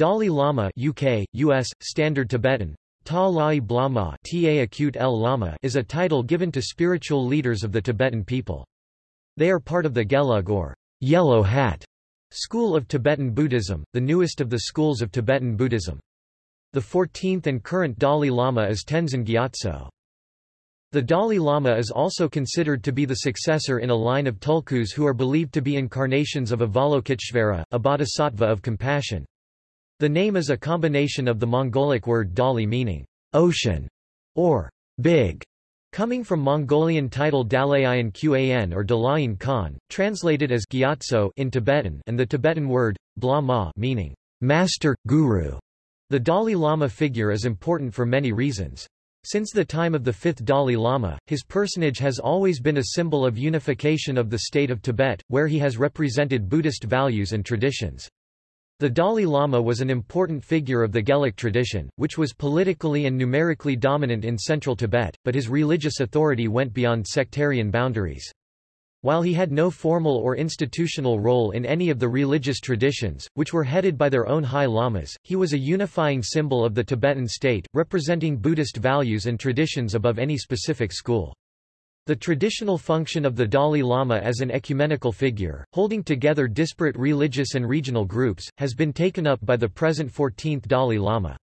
Dalai Lama UK, US, Standard Tibetan, Ta Lai Blama Ta Acute El Lama is a title given to spiritual leaders of the Tibetan people. They are part of the Gelug or Yellow Hat school of Tibetan Buddhism, the newest of the schools of Tibetan Buddhism. The 14th and current Dalai Lama is Tenzin Gyatso. The Dalai Lama is also considered to be the successor in a line of tulkus who are believed to be incarnations of Avalokiteshvara, a bodhisattva of compassion. The name is a combination of the Mongolic word Dali meaning ocean or big, coming from Mongolian title Dalayan Qan or Dalayan Khan, translated as Gyatso in Tibetan and the Tibetan word, bla ma meaning master, guru. The Dalai Lama figure is important for many reasons. Since the time of the fifth Dalai Lama, his personage has always been a symbol of unification of the state of Tibet, where he has represented Buddhist values and traditions. The Dalai Lama was an important figure of the Gelug tradition, which was politically and numerically dominant in central Tibet, but his religious authority went beyond sectarian boundaries. While he had no formal or institutional role in any of the religious traditions, which were headed by their own high lamas, he was a unifying symbol of the Tibetan state, representing Buddhist values and traditions above any specific school. The traditional function of the Dalai Lama as an ecumenical figure, holding together disparate religious and regional groups, has been taken up by the present 14th Dalai Lama.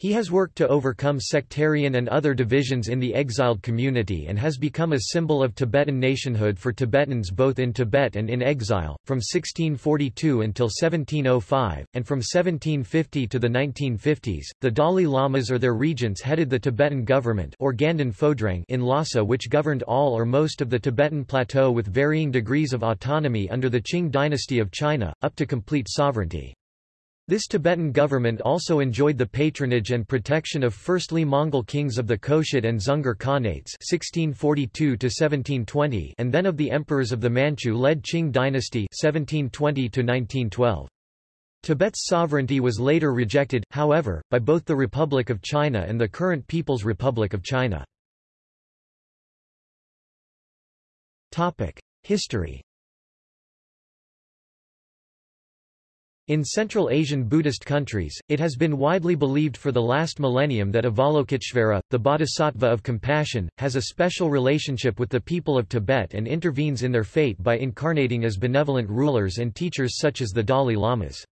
He has worked to overcome sectarian and other divisions in the exiled community and has become a symbol of Tibetan nationhood for Tibetans both in Tibet and in exile, from 1642 until 1705, and from 1750 to the 1950s. The Dalai Lamas or their regents headed the Tibetan government or Ganden Phodrang in Lhasa which governed all or most of the Tibetan plateau with varying degrees of autonomy under the Qing dynasty of China, up to complete sovereignty. This Tibetan government also enjoyed the patronage and protection of firstly Mongol kings of the Khoshut and Dzungar Khanates 1642 and then of the emperors of the Manchu-led Qing dynasty 1720 Tibet's sovereignty was later rejected, however, by both the Republic of China and the current People's Republic of China. History In Central Asian Buddhist countries, it has been widely believed for the last millennium that Avalokiteshvara, the bodhisattva of compassion, has a special relationship with the people of Tibet and intervenes in their fate by incarnating as benevolent rulers and teachers such as the Dalai Lamas.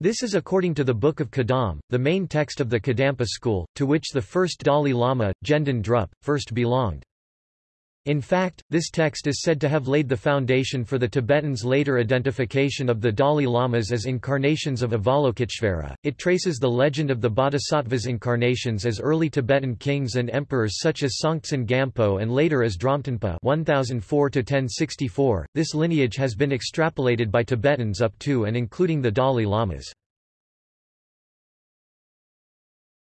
This is according to the Book of Kadam, the main text of the Kadampa school, to which the first Dalai Lama, Gendun Drup, first belonged. In fact, this text is said to have laid the foundation for the Tibetans' later identification of the Dalai Lamas as incarnations of Avalokiteshvara. It traces the legend of the Bodhisattvas' incarnations as early Tibetan kings and emperors such as Songtsen Gampo and later as Dromtonpa 1004 1064. This lineage has been extrapolated by Tibetans up to and including the Dalai Lamas.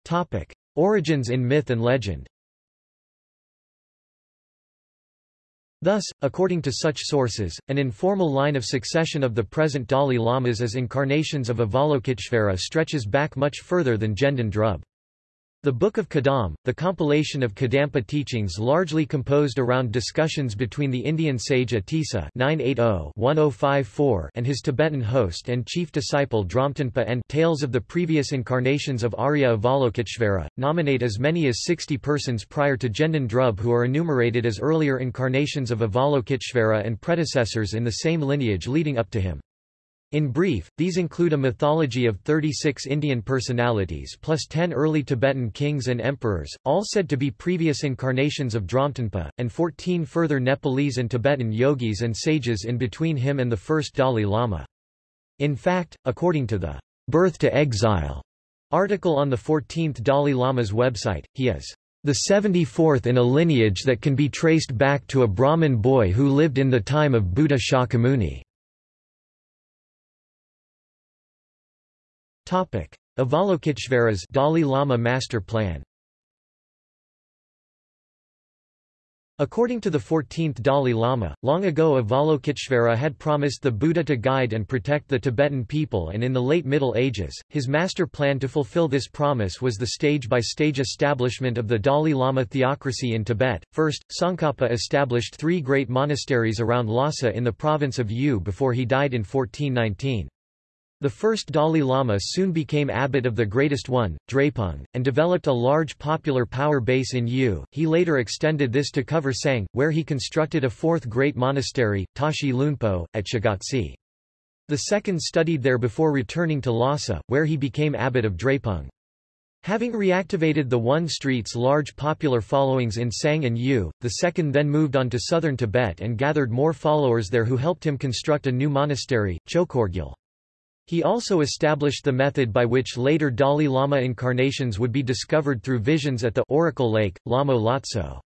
Topic: Origins in myth and legend. Thus, according to such sources, an informal line of succession of the present Dalai Lamas as incarnations of Avalokiteshvara stretches back much further than Gendun Drub. The Book of Kadam, the compilation of Kadampa teachings largely composed around discussions between the Indian sage Atisa oh oh and his Tibetan host and chief disciple Dromtonpa and Tales of the Previous Incarnations of Arya Avalokiteshvara, nominate as many as 60 persons prior to Gendun Drub who are enumerated as earlier incarnations of Avalokiteshvara and predecessors in the same lineage leading up to him. In brief, these include a mythology of 36 Indian personalities plus 10 early Tibetan kings and emperors, all said to be previous incarnations of Dromtonpa, and 14 further Nepalese and Tibetan yogis and sages in between him and the first Dalai Lama. In fact, according to the Birth to Exile article on the 14th Dalai Lama's website, he is the 74th in a lineage that can be traced back to a Brahmin boy who lived in the time of Buddha Shakyamuni. Avalokiteshvara's Dalai Lama Master Plan According to the 14th Dalai Lama, long ago Avalokiteshvara had promised the Buddha to guide and protect the Tibetan people and in the late Middle Ages, his master plan to fulfill this promise was the stage-by-stage -stage establishment of the Dalai Lama theocracy in Tibet. First, Tsongkhapa established three great monasteries around Lhasa in the province of Yu before he died in 1419. The first Dalai Lama soon became abbot of the greatest one, Drepung, and developed a large popular power base in Yu. He later extended this to cover Tsang, where he constructed a fourth great monastery, Tashi Lhunpo, at Shigatse. The second studied there before returning to Lhasa, where he became abbot of Drepung. Having reactivated the one street's large popular followings in Tsang and Yu, the second then moved on to southern Tibet and gathered more followers there who helped him construct a new monastery, Chokorgyal. He also established the method by which later Dalai Lama incarnations would be discovered through visions at the Oracle Lake, Lamo Lotso.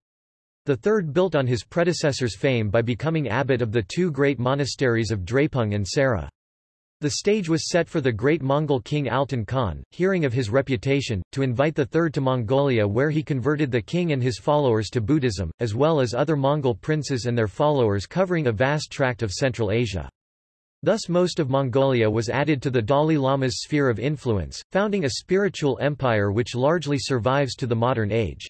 The third built on his predecessor's fame by becoming abbot of the two great monasteries of Drepung and Sera. The stage was set for the great Mongol king Altan Khan, hearing of his reputation, to invite the third to Mongolia where he converted the king and his followers to Buddhism, as well as other Mongol princes and their followers covering a vast tract of Central Asia. Thus most of Mongolia was added to the Dalai Lama's sphere of influence, founding a spiritual empire which largely survives to the modern age.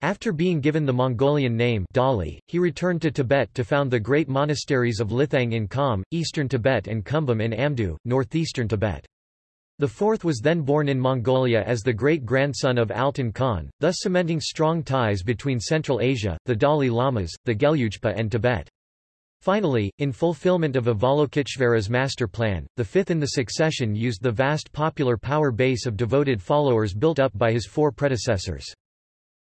After being given the Mongolian name Dali, he returned to Tibet to found the great monasteries of Lithang in Kham, eastern Tibet and Kumbum in Amdo, northeastern Tibet. The fourth was then born in Mongolia as the great-grandson of Altan Khan, thus cementing strong ties between Central Asia, the Dalai Lamas, the Gelugpa and Tibet. Finally, in fulfillment of Avalokiteshvara's master plan, the fifth in the succession used the vast popular power base of devoted followers built up by his four predecessors.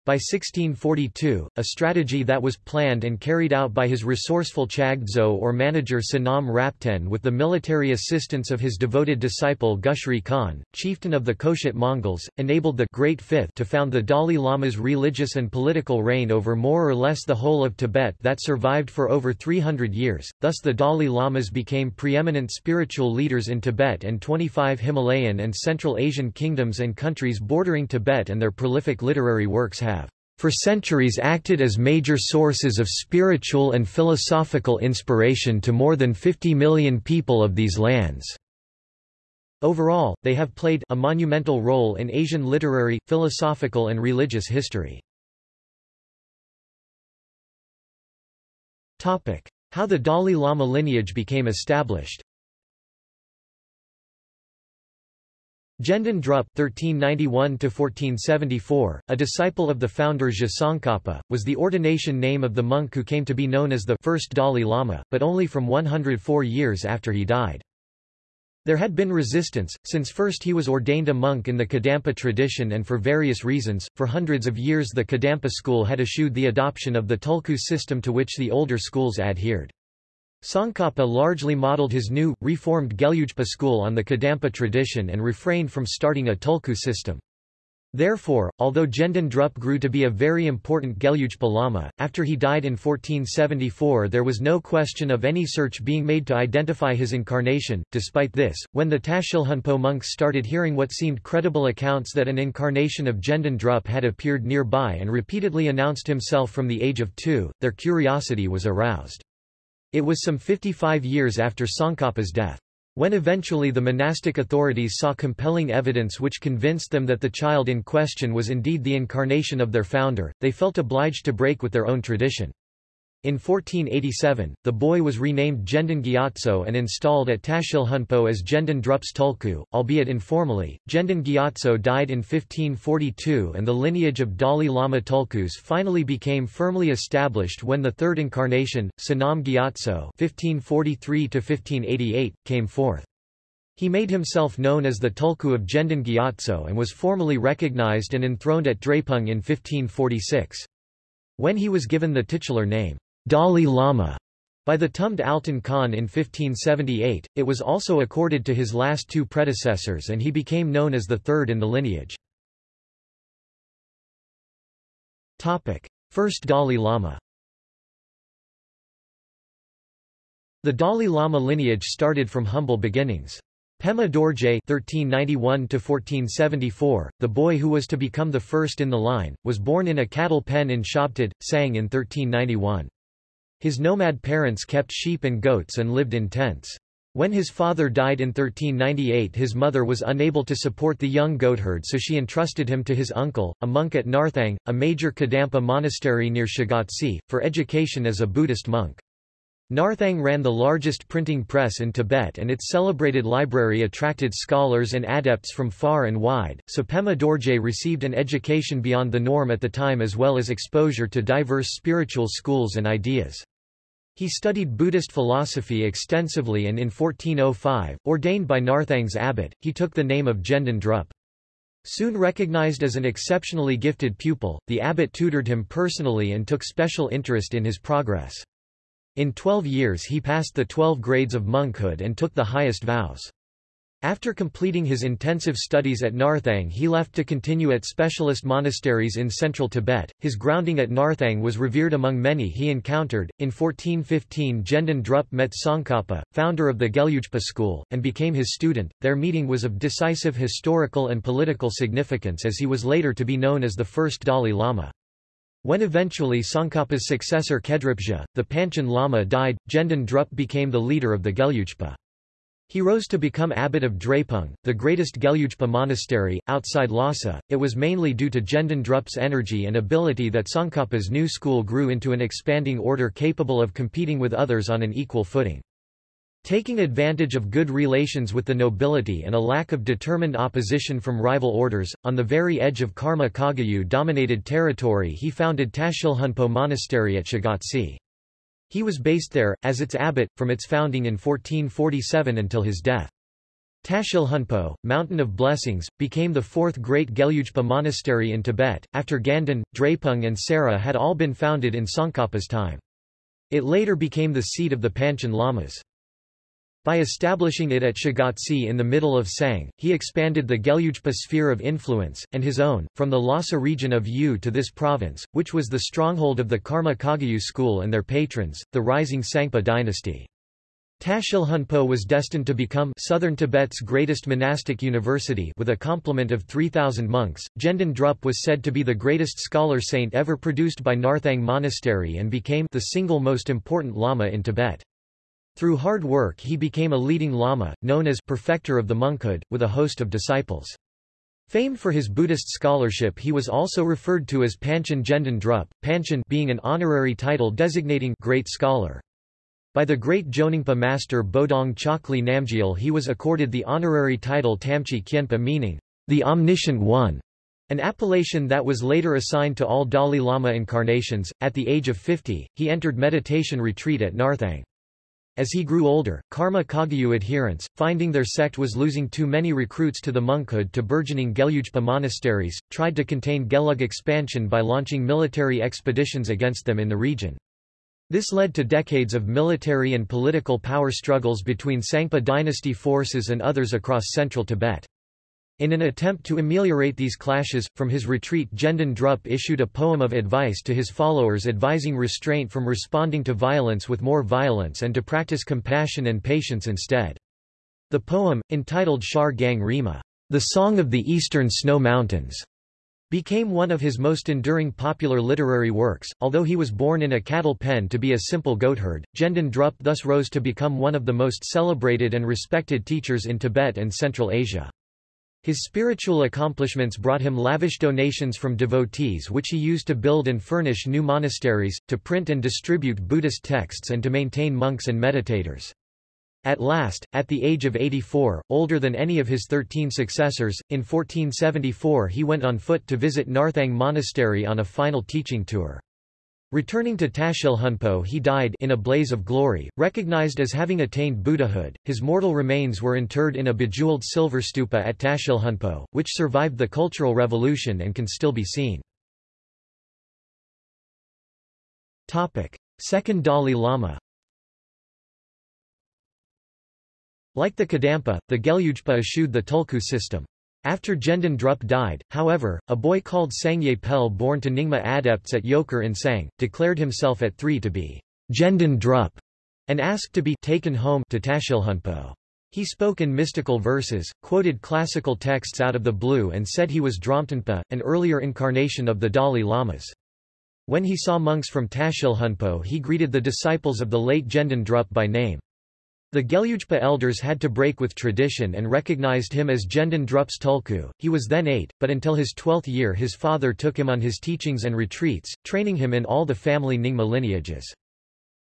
By 1642, a strategy that was planned and carried out by his resourceful Chagdzo or manager Sonam Rapten with the military assistance of his devoted disciple Gushri Khan, chieftain of the Khoshut Mongols, enabled the Great Fifth to found the Dalai Lama's religious and political reign over more or less the whole of Tibet that survived for over 300 years, thus the Dalai Lamas became preeminent spiritual leaders in Tibet and 25 Himalayan and Central Asian kingdoms and countries bordering Tibet and their prolific literary works have for centuries acted as major sources of spiritual and philosophical inspiration to more than 50 million people of these lands. Overall, they have played a monumental role in Asian literary, philosophical and religious history. How the Dalai Lama lineage became established Gendon Drup (1391–1474), a disciple of the founder Je Tsongkhapa, was the ordination name of the monk who came to be known as the first Dalai Lama, but only from 104 years after he died. There had been resistance, since first he was ordained a monk in the Kadampa tradition and for various reasons, for hundreds of years the Kadampa school had eschewed the adoption of the Tulku system to which the older schools adhered. Tsongkhapa largely modeled his new, reformed Gelugpa school on the Kadampa tradition and refrained from starting a Tulku system. Therefore, although Gendon Drup grew to be a very important Gelugpa Lama, after he died in 1474 there was no question of any search being made to identify his incarnation. Despite this, when the Tashilhunpo monks started hearing what seemed credible accounts that an incarnation of Gendon Drup had appeared nearby and repeatedly announced himself from the age of two, their curiosity was aroused. It was some 55 years after Tsongkhapa's death. When eventually the monastic authorities saw compelling evidence which convinced them that the child in question was indeed the incarnation of their founder, they felt obliged to break with their own tradition. In 1487, the boy was renamed Gendon Gyatso and installed at Tashilhunpo as Gendon Drups Tulku, albeit informally. Gendon Gyatso died in 1542 and the lineage of Dalai Lama Tulkus finally became firmly established when the third incarnation, Sonam Gyatso (1543–1588), came forth. He made himself known as the Tulku of Gendon Gyatso and was formally recognized and enthroned at Drepung in 1546. When he was given the titular name, Dalai Lama by the Tumd Altan Khan in 1578, it was also accorded to his last two predecessors and he became known as the third in the lineage. First Dalai Lama The Dalai Lama lineage started from humble beginnings. Pema Dorje (1391–1474), the boy who was to become the first in the line, was born in a cattle pen in Shabtad, Tsang in 1391. His nomad parents kept sheep and goats and lived in tents. When his father died in 1398 his mother was unable to support the young goatherd so she entrusted him to his uncle, a monk at Narthang, a major Kadampa monastery near Shigatse, for education as a Buddhist monk. Narthang ran the largest printing press in Tibet and its celebrated library attracted scholars and adepts from far and wide, so Pema Dorje received an education beyond the norm at the time as well as exposure to diverse spiritual schools and ideas. He studied Buddhist philosophy extensively and in 1405, ordained by Narthang's abbot, he took the name of Gendon Drup. Soon recognized as an exceptionally gifted pupil, the abbot tutored him personally and took special interest in his progress. In twelve years he passed the twelve grades of monkhood and took the highest vows. After completing his intensive studies at Narthang he left to continue at specialist monasteries in central Tibet. His grounding at Narthang was revered among many he encountered. In 1415 Gendon Drup met Tsongkhapa, founder of the Gelugpa school, and became his student. Their meeting was of decisive historical and political significance as he was later to be known as the first Dalai Lama. When eventually Tsongkhapa's successor Khedrupje, the Panchen Lama died, Gendon Drup became the leader of the Gelugpa. He rose to become abbot of Drepung, the greatest Gelugpa monastery, outside Lhasa. It was mainly due to Gendon Drup's energy and ability that Tsongkhapa's new school grew into an expanding order capable of competing with others on an equal footing. Taking advantage of good relations with the nobility and a lack of determined opposition from rival orders, on the very edge of Karma Kagyu dominated territory he founded Tashilhunpo Monastery at Shigatse. He was based there, as its abbot, from its founding in 1447 until his death. Tashilhunpo, Mountain of Blessings, became the fourth great Gelugpa monastery in Tibet, after Ganden, Drepung and Sera had all been founded in Tsongkhapa's time. It later became the seat of the Panchen Lamas. By establishing it at Shigatse in the middle of Tsang, he expanded the Gelugpa sphere of influence, and his own, from the Lhasa region of Yu to this province, which was the stronghold of the Karma Kagyu school and their patrons, the rising Tsangpa dynasty. Tashilhunpo was destined to become southern Tibet's greatest monastic university with a complement of 3,000 monks. Gendon Drup was said to be the greatest scholar saint ever produced by Narthang Monastery and became the single most important lama in Tibet. Through hard work he became a leading lama, known as perfecter of the monkhood, with a host of disciples. Famed for his Buddhist scholarship he was also referred to as Panchen Gendon Drup, Panchen being an honorary title designating great scholar. By the great Jonangpa master Bodong Chokli Namgyal he was accorded the honorary title Tamchi Kyenpa meaning, the Omniscient One, an appellation that was later assigned to all Dalai Lama incarnations. At the age of 50, he entered meditation retreat at Narthang. As he grew older, Karma Kagyu adherents, finding their sect was losing too many recruits to the monkhood to burgeoning Gelugpa monasteries, tried to contain Gelug expansion by launching military expeditions against them in the region. This led to decades of military and political power struggles between Tsangpa dynasty forces and others across central Tibet. In an attempt to ameliorate these clashes, from his retreat Gendon Drup issued a poem of advice to his followers advising restraint from responding to violence with more violence and to practice compassion and patience instead. The poem, entitled Shar Gang Rima, the Song of the Eastern Snow Mountains, became one of his most enduring popular literary works. Although he was born in a cattle pen to be a simple goatherd, Gendon Drup thus rose to become one of the most celebrated and respected teachers in Tibet and Central Asia. His spiritual accomplishments brought him lavish donations from devotees which he used to build and furnish new monasteries, to print and distribute Buddhist texts and to maintain monks and meditators. At last, at the age of 84, older than any of his thirteen successors, in 1474 he went on foot to visit Narthang Monastery on a final teaching tour. Returning to Tashilhunpo he died in a blaze of glory, recognized as having attained Buddhahood. His mortal remains were interred in a bejeweled silver stupa at Tashilhunpo, which survived the Cultural Revolution and can still be seen. Topic: Second Dalai Lama. Like the Kadampa, the Gelugpa eschewed the Tulku system. After Gendon Drup died, however, a boy called Sangye Pel born to Nyingma adepts at Yoker in Tsang, declared himself at three to be Gendon Drup, and asked to be taken home to Tashilhunpo. He spoke in mystical verses, quoted classical texts out of the blue and said he was Dromtonpa, an earlier incarnation of the Dalai Lamas. When he saw monks from Tashilhunpo he greeted the disciples of the late Gendon Drup by name. The Gelugpa elders had to break with tradition and recognized him as Gendon Drup's Tulku. He was then eight, but until his twelfth year his father took him on his teachings and retreats, training him in all the family Nyingma lineages.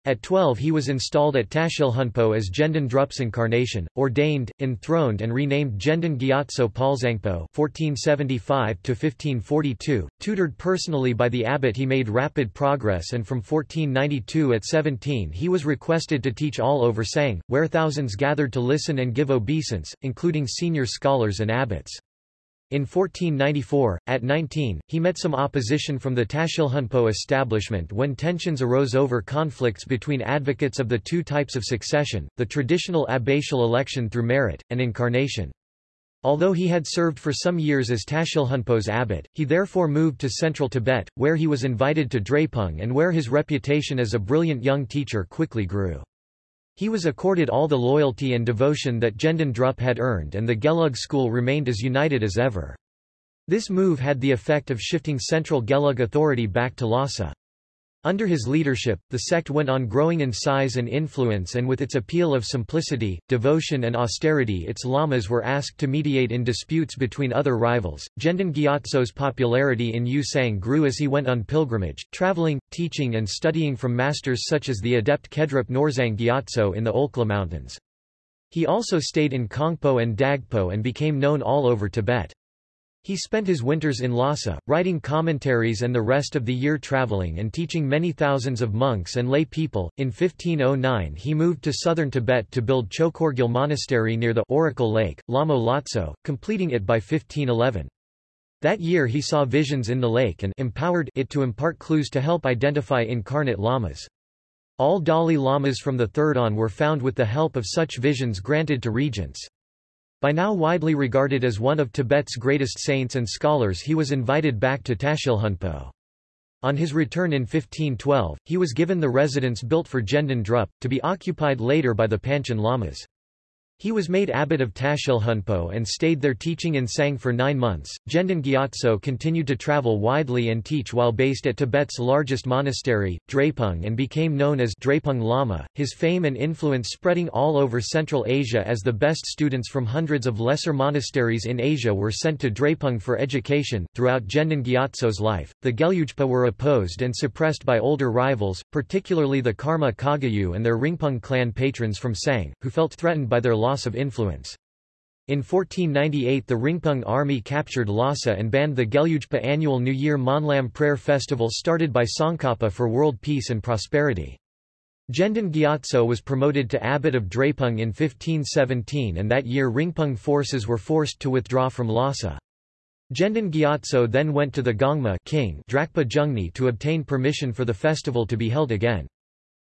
At 12 he was installed at Tashilhunpo as Gendon Drup's incarnation, ordained, enthroned and renamed Gendon Gyatso Palzangpo 1475-1542, tutored personally by the abbot he made rapid progress and from 1492 at 17 he was requested to teach all over Tsang, where thousands gathered to listen and give obeisance, including senior scholars and abbots. In 1494, at 19, he met some opposition from the Tashilhunpo establishment when tensions arose over conflicts between advocates of the two types of succession, the traditional abbatial election through merit, and incarnation. Although he had served for some years as Tashilhunpo's abbot, he therefore moved to central Tibet, where he was invited to Drepung and where his reputation as a brilliant young teacher quickly grew. He was accorded all the loyalty and devotion that Gendon Drup had earned and the Gelug school remained as united as ever. This move had the effect of shifting central Gelug authority back to Lhasa. Under his leadership, the sect went on growing in size and influence and with its appeal of simplicity, devotion and austerity its lamas were asked to mediate in disputes between other rivals. Gendon Gyatso's popularity in Yusang grew as he went on pilgrimage, traveling, teaching and studying from masters such as the adept Khedrup Norzang Gyatso in the Olkhla Mountains. He also stayed in Kongpo and Dagpo and became known all over Tibet. He spent his winters in Lhasa, writing commentaries and the rest of the year traveling and teaching many thousands of monks and lay people. In 1509 he moved to southern Tibet to build Chokorgyal Monastery near the Oracle Lake, Lamo Lotso, completing it by 1511. That year he saw visions in the lake and empowered it to impart clues to help identify incarnate lamas. All Dalai Lamas from the third on were found with the help of such visions granted to regents. By now widely regarded as one of Tibet's greatest saints and scholars he was invited back to Tashilhunpo. On his return in 1512, he was given the residence built for Gendon Drup, to be occupied later by the Panchen Lamas. He was made abbot of Tashilhunpo and stayed there teaching in Tsang for nine months. Gendon Gyatso continued to travel widely and teach while based at Tibet's largest monastery, Drepung, and became known as Drepung Lama, his fame and influence spreading all over Central Asia as the best students from hundreds of lesser monasteries in Asia were sent to Drepung for education. Throughout Gendon Gyatso's life, the Gelugpa were opposed and suppressed by older rivals, particularly the Karma Kagyu and their Rinpung clan patrons from Tsang, who felt threatened by their loss of influence. In 1498 the Rinpung army captured Lhasa and banned the Gelugpa annual New Year Monlam prayer festival started by Tsongkhapa for world peace and prosperity. Gendon Gyatso was promoted to abbot of Drepung in 1517 and that year Rinpung forces were forced to withdraw from Lhasa. Gendon Gyatso then went to the Gongma king Drakpa Jungni to obtain permission for the festival to be held again.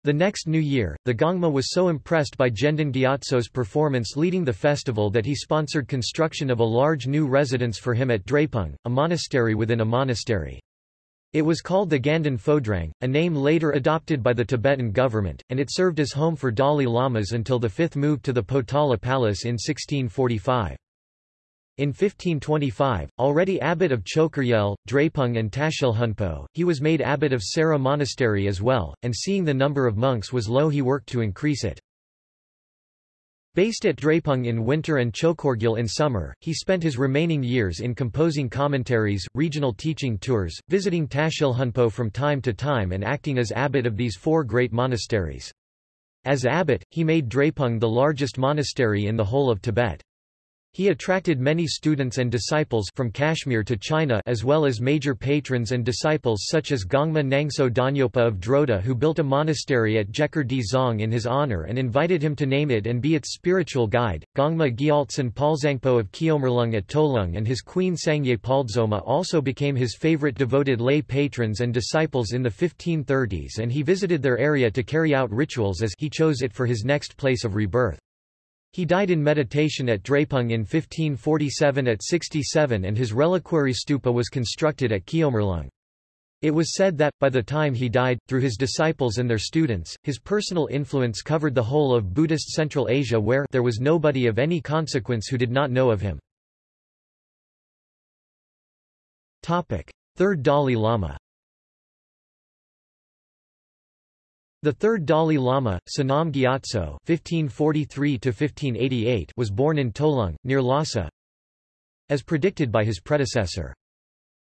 The next new year, the Gongma was so impressed by Gendon Gyatso's performance leading the festival that he sponsored construction of a large new residence for him at Drepung, a monastery within a monastery. It was called the Ganden Phodrang, a name later adopted by the Tibetan government, and it served as home for Dalai Lamas until the fifth moved to the Potala Palace in 1645. In 1525, already abbot of Chokorgyal, Drepung and Tashilhunpo, he was made abbot of Sera Monastery as well, and seeing the number of monks was low he worked to increase it. Based at Drepung in winter and Chokorgyal in summer, he spent his remaining years in composing commentaries, regional teaching tours, visiting Tashilhunpo from time to time and acting as abbot of these four great monasteries. As abbot, he made Drepung the largest monastery in the whole of Tibet. He attracted many students and disciples from Kashmir to China as well as major patrons and disciples such as Gongma Nangso Danyopa of Droda who built a monastery at Jekur Di Zong in his honor and invited him to name it and be its spiritual guide. Gongma Gyaltsen Palzangpo of Kyomerlung at Tolung and his queen Sangye Paldzoma also became his favorite devoted lay patrons and disciples in the 1530s and he visited their area to carry out rituals as he chose it for his next place of rebirth. He died in meditation at Drepung in 1547 at 67 and his reliquary stupa was constructed at Kyomerlung. It was said that, by the time he died, through his disciples and their students, his personal influence covered the whole of Buddhist Central Asia where there was nobody of any consequence who did not know of him. Third Dalai Lama The third Dalai Lama, Sonam Gyatso (1543–1588), was born in Tolung, near Lhasa, as predicted by his predecessor.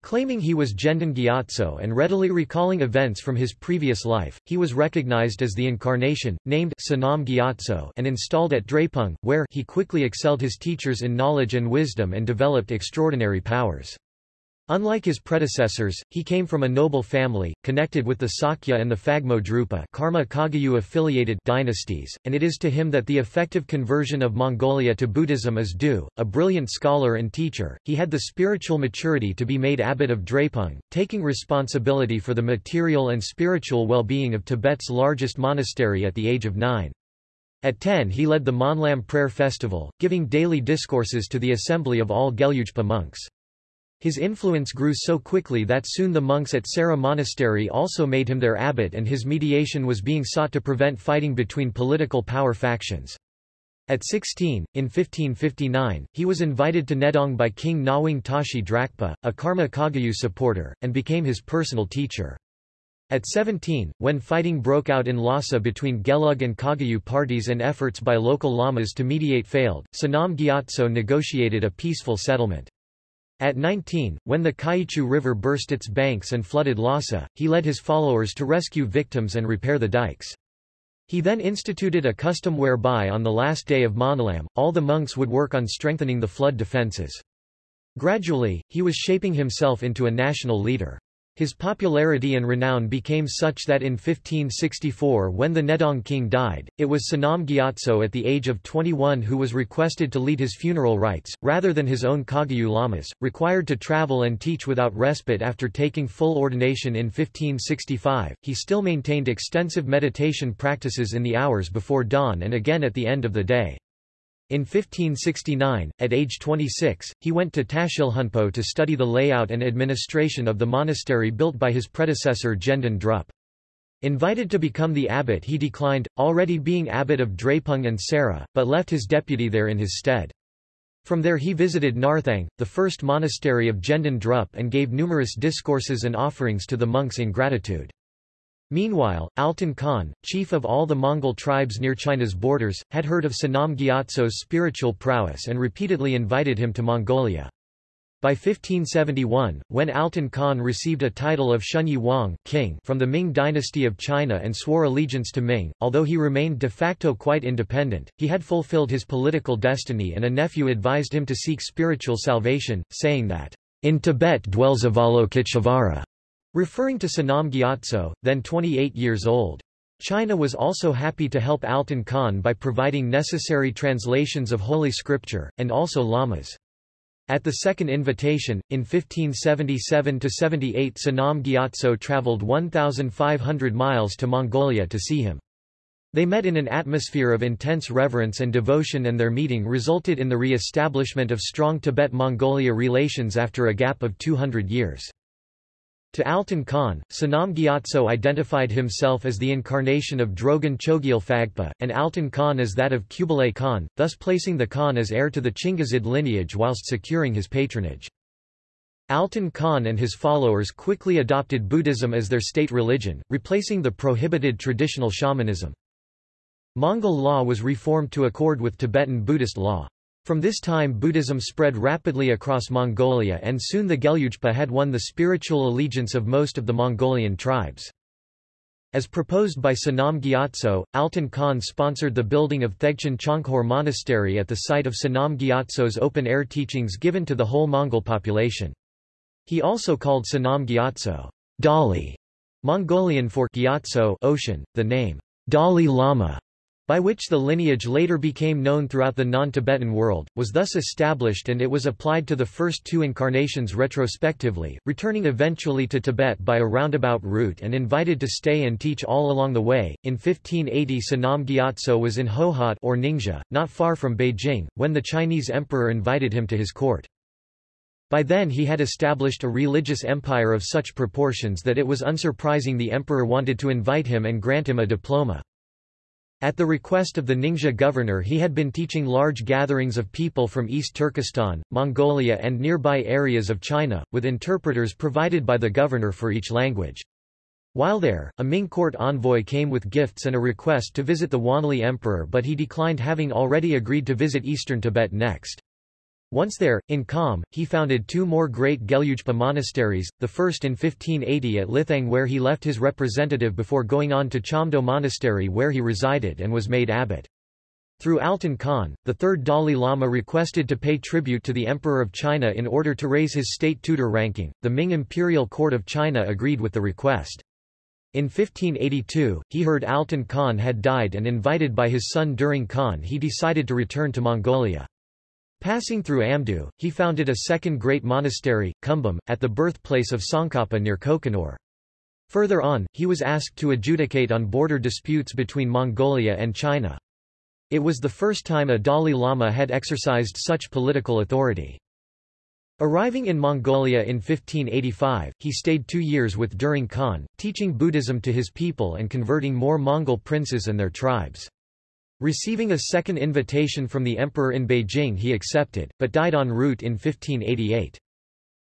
Claiming he was Gendon Gyatso and readily recalling events from his previous life, he was recognized as the incarnation, named Sonam Gyatso and installed at Drepung, where he quickly excelled his teachers in knowledge and wisdom and developed extraordinary powers. Unlike his predecessors, he came from a noble family, connected with the Sakya and the Phagmo Drupa Karma Kagyu affiliated dynasties, and it is to him that the effective conversion of Mongolia to Buddhism is due. A brilliant scholar and teacher, he had the spiritual maturity to be made abbot of Drepung, taking responsibility for the material and spiritual well-being of Tibet's largest monastery at the age of nine. At 10 he led the Monlam prayer festival, giving daily discourses to the assembly of all Gelugpa monks. His influence grew so quickly that soon the monks at Sera Monastery also made him their abbot and his mediation was being sought to prevent fighting between political power factions. At 16, in 1559, he was invited to Nedong by King Ngawang Tashi Drakpa, a Karma Kagyu supporter, and became his personal teacher. At 17, when fighting broke out in Lhasa between Gelug and Kagyu parties and efforts by local lamas to mediate failed, Sonam Gyatso negotiated a peaceful settlement. At 19, when the Kyichu River burst its banks and flooded Lhasa, he led his followers to rescue victims and repair the dikes. He then instituted a custom whereby on the last day of Monlam, all the monks would work on strengthening the flood defences. Gradually, he was shaping himself into a national leader. His popularity and renown became such that in 1564 when the Nedong king died, it was Sonam Gyatso at the age of 21 who was requested to lead his funeral rites, rather than his own Kagyu lamas, required to travel and teach without respite after taking full ordination in 1565. He still maintained extensive meditation practices in the hours before dawn and again at the end of the day. In 1569, at age 26, he went to Tashilhunpo to study the layout and administration of the monastery built by his predecessor Gendon Drup. Invited to become the abbot he declined, already being abbot of Drepung and Sera, but left his deputy there in his stead. From there he visited Narthang, the first monastery of Gendon Drup and gave numerous discourses and offerings to the monks in gratitude. Meanwhile, Altan Khan, chief of all the Mongol tribes near China's borders, had heard of Sonam Gyatso's spiritual prowess and repeatedly invited him to Mongolia. By 1571, when Altan Khan received a title of Shunyi Wang king from the Ming dynasty of China and swore allegiance to Ming, although he remained de facto quite independent, he had fulfilled his political destiny and a nephew advised him to seek spiritual salvation, saying that, "...in Tibet dwells Avalokiteshvara." Referring to Sonam Gyatso, then 28 years old. China was also happy to help Altan Khan by providing necessary translations of Holy Scripture, and also lamas. At the second invitation, in 1577–78 Sonam Gyatso travelled 1,500 miles to Mongolia to see him. They met in an atmosphere of intense reverence and devotion and their meeting resulted in the re-establishment of strong Tibet-Mongolia relations after a gap of 200 years. To Altan Khan, Sonam Gyatso identified himself as the incarnation of Drogon Chogyal Phagpa, and Altan Khan as that of Kublai Khan, thus placing the Khan as heir to the Chingizid lineage whilst securing his patronage. Altan Khan and his followers quickly adopted Buddhism as their state religion, replacing the prohibited traditional shamanism. Mongol law was reformed to accord with Tibetan Buddhist law. From this time Buddhism spread rapidly across Mongolia and soon the Gelugpa had won the spiritual allegiance of most of the Mongolian tribes. As proposed by Sonam Gyatso, Altan Khan sponsored the building of Thegchen Chonkhor Monastery at the site of Sonam Gyatso's open-air teachings given to the whole Mongol population. He also called Sonam Gyatso, Dali, Mongolian for Gyatso ocean, the name Dalai Lama by which the lineage later became known throughout the non-Tibetan world, was thus established and it was applied to the first two incarnations retrospectively, returning eventually to Tibet by a roundabout route and invited to stay and teach all along the way. In 1580 Sonam Gyatso was in Hohhot or Ningxia, not far from Beijing, when the Chinese emperor invited him to his court. By then he had established a religious empire of such proportions that it was unsurprising the emperor wanted to invite him and grant him a diploma. At the request of the Ningxia governor he had been teaching large gatherings of people from East Turkestan, Mongolia and nearby areas of China, with interpreters provided by the governor for each language. While there, a Ming court envoy came with gifts and a request to visit the Wanli emperor but he declined having already agreed to visit eastern Tibet next. Once there, in Kham, he founded two more great Gelugpa monasteries, the first in 1580 at Lithang where he left his representative before going on to Chamdo Monastery where he resided and was made abbot. Through Altan Khan, the third Dalai Lama requested to pay tribute to the Emperor of China in order to raise his state tutor ranking. The Ming Imperial Court of China agreed with the request. In 1582, he heard Altan Khan had died and invited by his son During Khan he decided to return to Mongolia. Passing through Amdo, he founded a second great monastery, Kumbum, at the birthplace of Tsongkhapa near Kokonur. Further on, he was asked to adjudicate on border disputes between Mongolia and China. It was the first time a Dalai Lama had exercised such political authority. Arriving in Mongolia in 1585, he stayed two years with During Khan, teaching Buddhism to his people and converting more Mongol princes and their tribes. Receiving a second invitation from the emperor in Beijing he accepted, but died en route in 1588.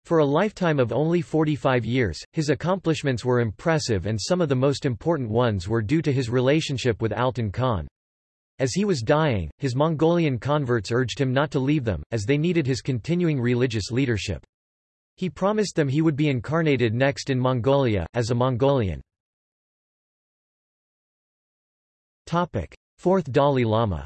For a lifetime of only 45 years, his accomplishments were impressive and some of the most important ones were due to his relationship with Altan Khan. As he was dying, his Mongolian converts urged him not to leave them, as they needed his continuing religious leadership. He promised them he would be incarnated next in Mongolia, as a Mongolian. Fourth Dalai Lama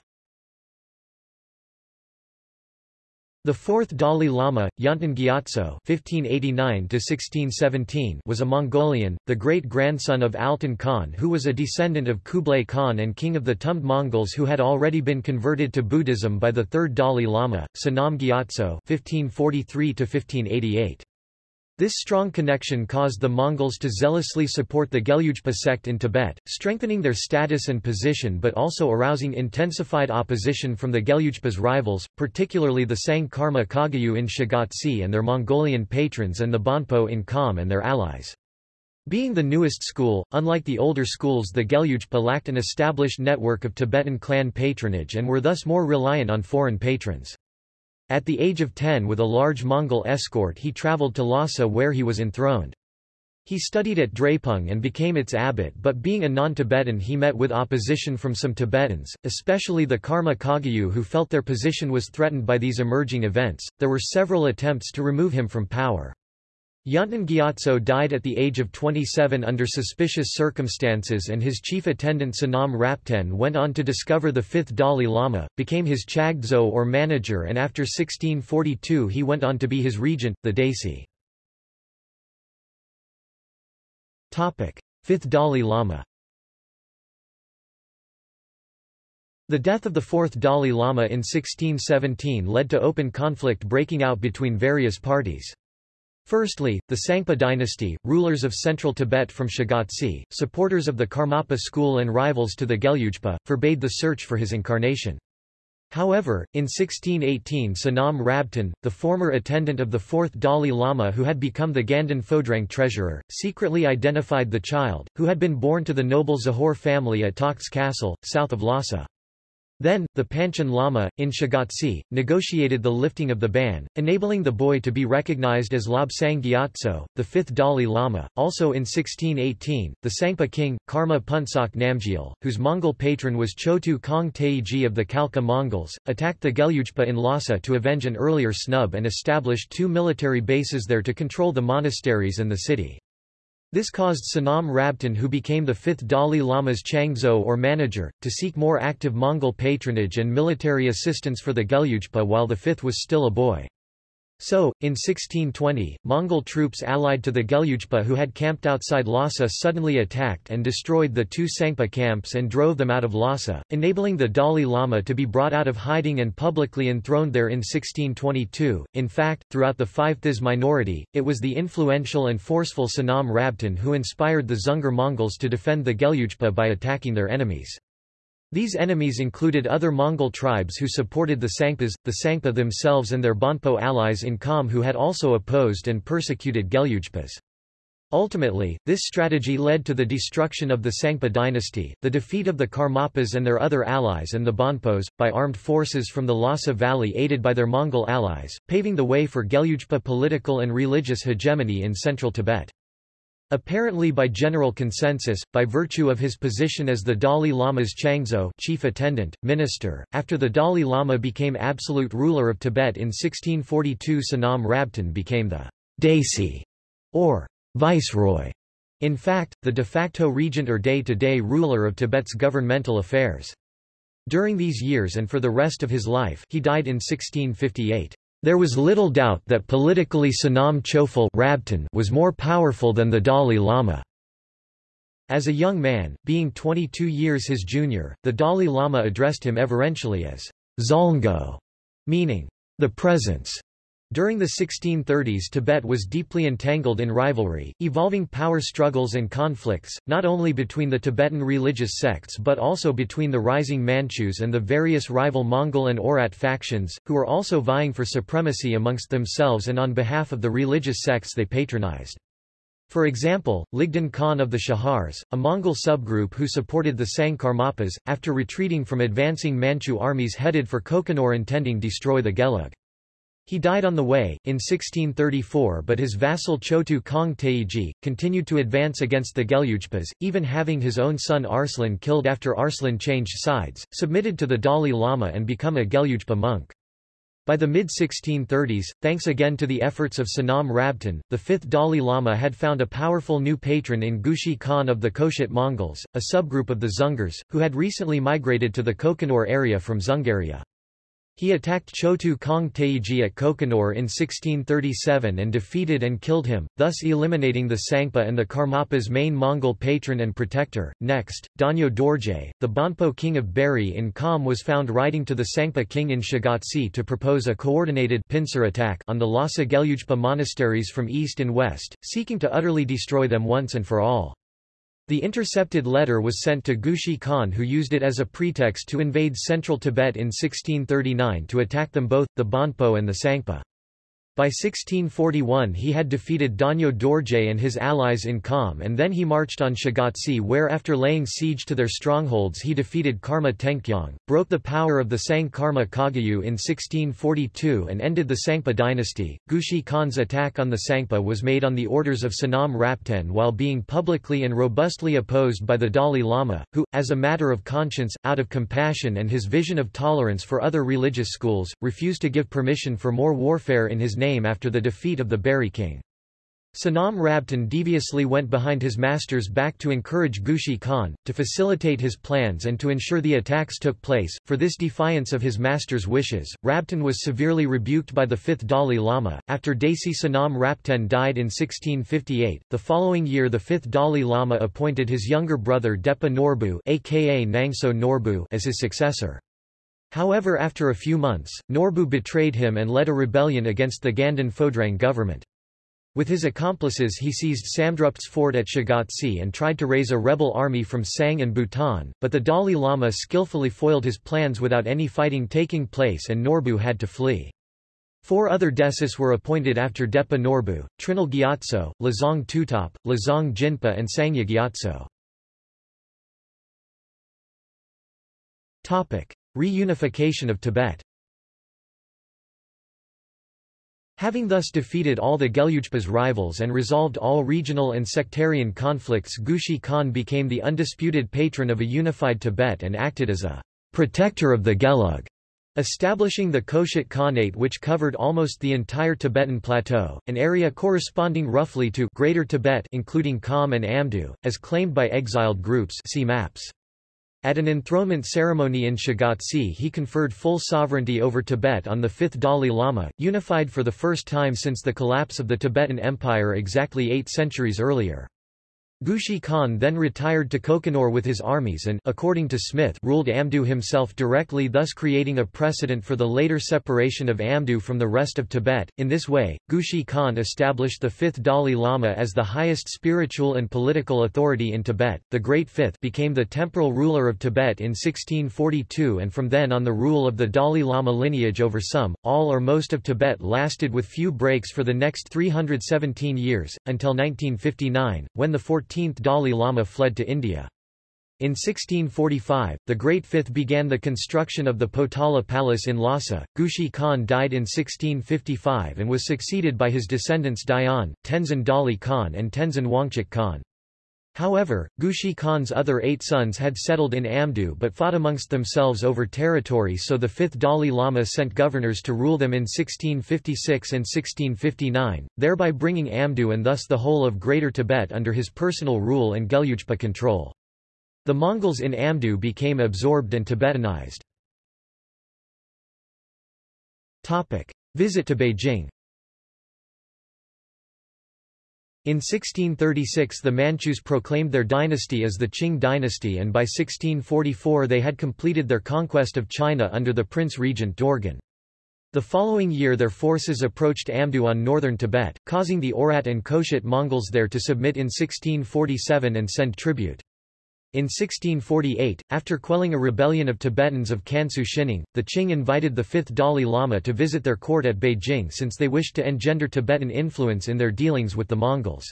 The fourth Dalai Lama, Yönten Gyatso (1589–1617), was a Mongolian, the great-grandson of Altan Khan, who was a descendant of Kublai Khan and king of the Tumd Mongols, who had already been converted to Buddhism by the third Dalai Lama, Sonam Gyatso (1543–1588). This strong connection caused the Mongols to zealously support the Gelugpa sect in Tibet, strengthening their status and position but also arousing intensified opposition from the Gelugpa's rivals, particularly the Tsang Karma Kagyu in Shigatse and their Mongolian patrons and the Bonpo in Kham and their allies. Being the newest school, unlike the older schools the Gelugpa lacked an established network of Tibetan clan patronage and were thus more reliant on foreign patrons. At the age of 10 with a large Mongol escort he traveled to Lhasa where he was enthroned. He studied at Drepung and became its abbot but being a non-Tibetan he met with opposition from some Tibetans, especially the Karma Kagyu who felt their position was threatened by these emerging events. There were several attempts to remove him from power. Yönten Gyatso died at the age of 27 under suspicious circumstances and his chief attendant Sonam Rapten went on to discover the fifth Dalai Lama, became his Chagdzo or manager and after 1642 he went on to be his regent, the Daisi. Fifth Dalai Lama The death of the fourth Dalai Lama in 1617 led to open conflict breaking out between various parties. Firstly, the Tsangpa dynasty, rulers of central Tibet from Shigatse, supporters of the Karmapa school and rivals to the Gelugpa, forbade the search for his incarnation. However, in 1618 Sonam Rabten, the former attendant of the fourth Dalai Lama who had become the Ganden Phodrang treasurer, secretly identified the child, who had been born to the noble Zahor family at Takhts Castle, south of Lhasa. Then, the Panchen Lama, in Shigatse, negotiated the lifting of the ban, enabling the boy to be recognized as Lobsang Gyatso, the fifth Dalai Lama. Also in 1618, the Tsangpa king, Karma Phuntsok Namgyal, whose Mongol patron was Chotu Kong Taiji of the Khalkha Mongols, attacked the Gelugpa in Lhasa to avenge an earlier snub and established two military bases there to control the monasteries and the city. This caused Sonam Rabten who became the fifth Dalai Lama's Chagdzo or manager, to seek more active Mongol patronage and military assistance for the Gelugpa while the fifth was still a boy. So, in 1620, Mongol troops allied to the Gelugpa who had camped outside Lhasa suddenly attacked and destroyed the two Tsangpa camps and drove them out of Lhasa, enabling the Dalai Lama to be brought out of hiding and publicly enthroned there in 1622. In fact, throughout the Five This minority, it was the influential and forceful Sonam Rabten who inspired the Dzungar Mongols to defend the Gelugpa by attacking their enemies. These enemies included other Mongol tribes who supported the Tsangpas, the Tsangpa themselves and their Bonpo allies in Kham who had also opposed and persecuted Gelugpas. Ultimately, this strategy led to the destruction of the Tsangpa dynasty, the defeat of the Karmapas and their other allies and the Bonpos, by armed forces from the Lhasa Valley aided by their Mongol allies, paving the way for Gelugpa political and religious hegemony in central Tibet. Apparently by general consensus, by virtue of his position as the Dalai Lama's Chagdzo chief attendant, minister, after the Dalai Lama became absolute ruler of Tibet in 1642 Sonam Rabten became the Daisi, or viceroy, in fact, the de facto regent or day-to-day -day ruler of Tibet's governmental affairs. During these years and for the rest of his life he died in 1658. There was little doubt that politically Sonam Chöphel was more powerful than the Dalai Lama. As a young man, being 22 years his junior, the Dalai Lama addressed him everentially as Zalngo, meaning the presence. During the 1630s Tibet was deeply entangled in rivalry, evolving power struggles and conflicts, not only between the Tibetan religious sects but also between the rising Manchus and the various rival Mongol and Oirat factions, who were also vying for supremacy amongst themselves and on behalf of the religious sects they patronized. For example, Ligdan Khan of the Chahars, a Mongol subgroup who supported the Tsang Karmapas, after retreating from advancing Manchu armies headed for Kokonor intending to destroy the Gelug. He died on the way, in 1634 but his vassal Chotu Kong Teiji, continued to advance against the Gelugpas, even having his own son Arslan killed after Arslan changed sides, submitted to the Dalai Lama and become a Gelugpa monk. By the mid-1630s, thanks again to the efforts of Sonam Rabten, the fifth Dalai Lama had found a powerful new patron in Gushi Khan of the Khoshut Mongols, a subgroup of the Dzungars, who had recently migrated to the Kokonor area from Dzungaria. He attacked Chotu Kong Teiji at Kokonor in 1637 and defeated and killed him, thus eliminating the Tsangpa and the Karmapa's main Mongol patron and protector. Next, Donyo Dorje, the Bonpo king of Beri in Kham was found writing to the Tsangpa king in Shigatse to propose a coordinated pincer attack on the Lhasa Gelugpa monasteries from east and west, seeking to utterly destroy them once and for all. The intercepted letter was sent to Gushi Khan who used it as a pretext to invade central Tibet in 1639 to attack them both, the Bonpo and the Tsangpa. By 1641 he had defeated Donyo Dorje and his allies in Kham and then he marched on Shigatse where after laying siege to their strongholds he defeated Karma Tengkyong, broke the power of the Tsang Karma Kagyu in 1642 and ended the Tsangpa dynasty. Gushi Khan's attack on the Tsangpa was made on the orders of Sonam Rabten while being publicly and robustly opposed by the Dalai Lama, who, as a matter of conscience, out of compassion and his vision of tolerance for other religious schools, refused to give permission for more warfare in his name name after the defeat of the Beri king. Sonam Rabten deviously went behind his master's back to encourage Gushi Khan, to facilitate his plans and to ensure the attacks took place. For this defiance of his master's wishes, Rabten was severely rebuked by the fifth Dalai Lama. After Desi Sonam Rabten died in 1658, the following year the fifth Dalai Lama appointed his younger brother Depa Norbu, aka Nangso Norbu as his successor. However after a few months, Norbu betrayed him and led a rebellion against the Ganden Phodrang government. With his accomplices he seized Samdrup's fort at Shigatse and tried to raise a rebel army from Tsang and Bhutan, but the Dalai Lama skillfully foiled his plans without any fighting taking place and Norbu had to flee. Four other desis were appointed after Depa Norbu, Trinal Gyatso, Lozang Tutop, Lozang Jinpa and Sangye Gyatso. Reunification of Tibet Having thus defeated all the Gelugpa's rivals and resolved all regional and sectarian conflicts Gushi Khan became the undisputed patron of a unified Tibet and acted as a protector of the Gelug, establishing the Khoshut Khanate which covered almost the entire Tibetan plateau, an area corresponding roughly to Greater Tibet including Kham and Amdo, as claimed by exiled groups see maps. At an enthronement ceremony in Shigatse he conferred full sovereignty over Tibet on the fifth Dalai Lama, unified for the first time since the collapse of the Tibetan Empire exactly eight centuries earlier. Gushi Khan then retired to Kokonor with his armies and according to Smith ruled Amdo himself directly thus creating a precedent for the later separation of Amdo from the rest of Tibet. In this way, Gushi Khan established the fifth Dalai Lama as the highest spiritual and political authority in Tibet. The Great Fifth became the temporal ruler of Tibet in 1642 and from then on the rule of the Dalai Lama lineage over some, all or most of Tibet lasted with few breaks for the next 317 years, until 1959, when the 14th 14th Dalai Lama fled to India. In 1645, the Great Fifth began the construction of the Potala Palace in Lhasa. Gushi Khan died in 1655 and was succeeded by his descendants Dayan, Tenzin Dalai Khan and Tenzin Wangchuk Khan. However, Gushi Khan's other eight sons had settled in Amdo but fought amongst themselves over territory so the fifth Dalai Lama sent governors to rule them in 1656 and 1659, thereby bringing Amdo and thus the whole of Greater Tibet under his personal rule and Gelugpa control. The Mongols in Amdo became absorbed and Tibetanized. Visit to Beijing In 1636 the Manchus proclaimed their dynasty as the Qing dynasty and by 1644 they had completed their conquest of China under the prince-regent Dorgon. The following year their forces approached Amdo on northern Tibet, causing the Oirat and Khoshut Mongols there to submit in 1647 and send tribute. In 1648, after quelling a rebellion of Tibetans of Kansu Xining, the Qing invited the fifth Dalai Lama to visit their court at Beijing since they wished to engender Tibetan influence in their dealings with the Mongols.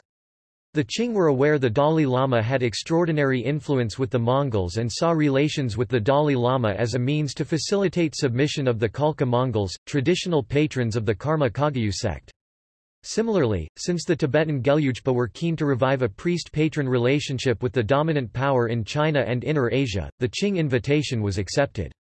The Qing were aware the Dalai Lama had extraordinary influence with the Mongols and saw relations with the Dalai Lama as a means to facilitate submission of the Khalkha Mongols, traditional patrons of the Karma Kagyu sect. Similarly, since the Tibetan Gelugpa were keen to revive a priest-patron relationship with the dominant power in China and Inner Asia, the Qing invitation was accepted.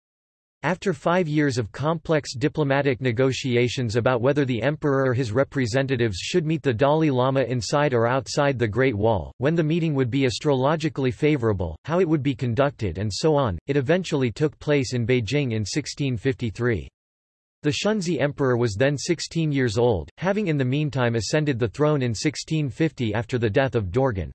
After five years of complex diplomatic negotiations about whether the emperor or his representatives should meet the Dalai Lama inside or outside the Great Wall, when the meeting would be astrologically favorable, how it would be conducted and so on, it eventually took place in Beijing in 1653. The Shunzhi emperor was then 16 years old, having in the meantime ascended the throne in 1650 after the death of Dorgon.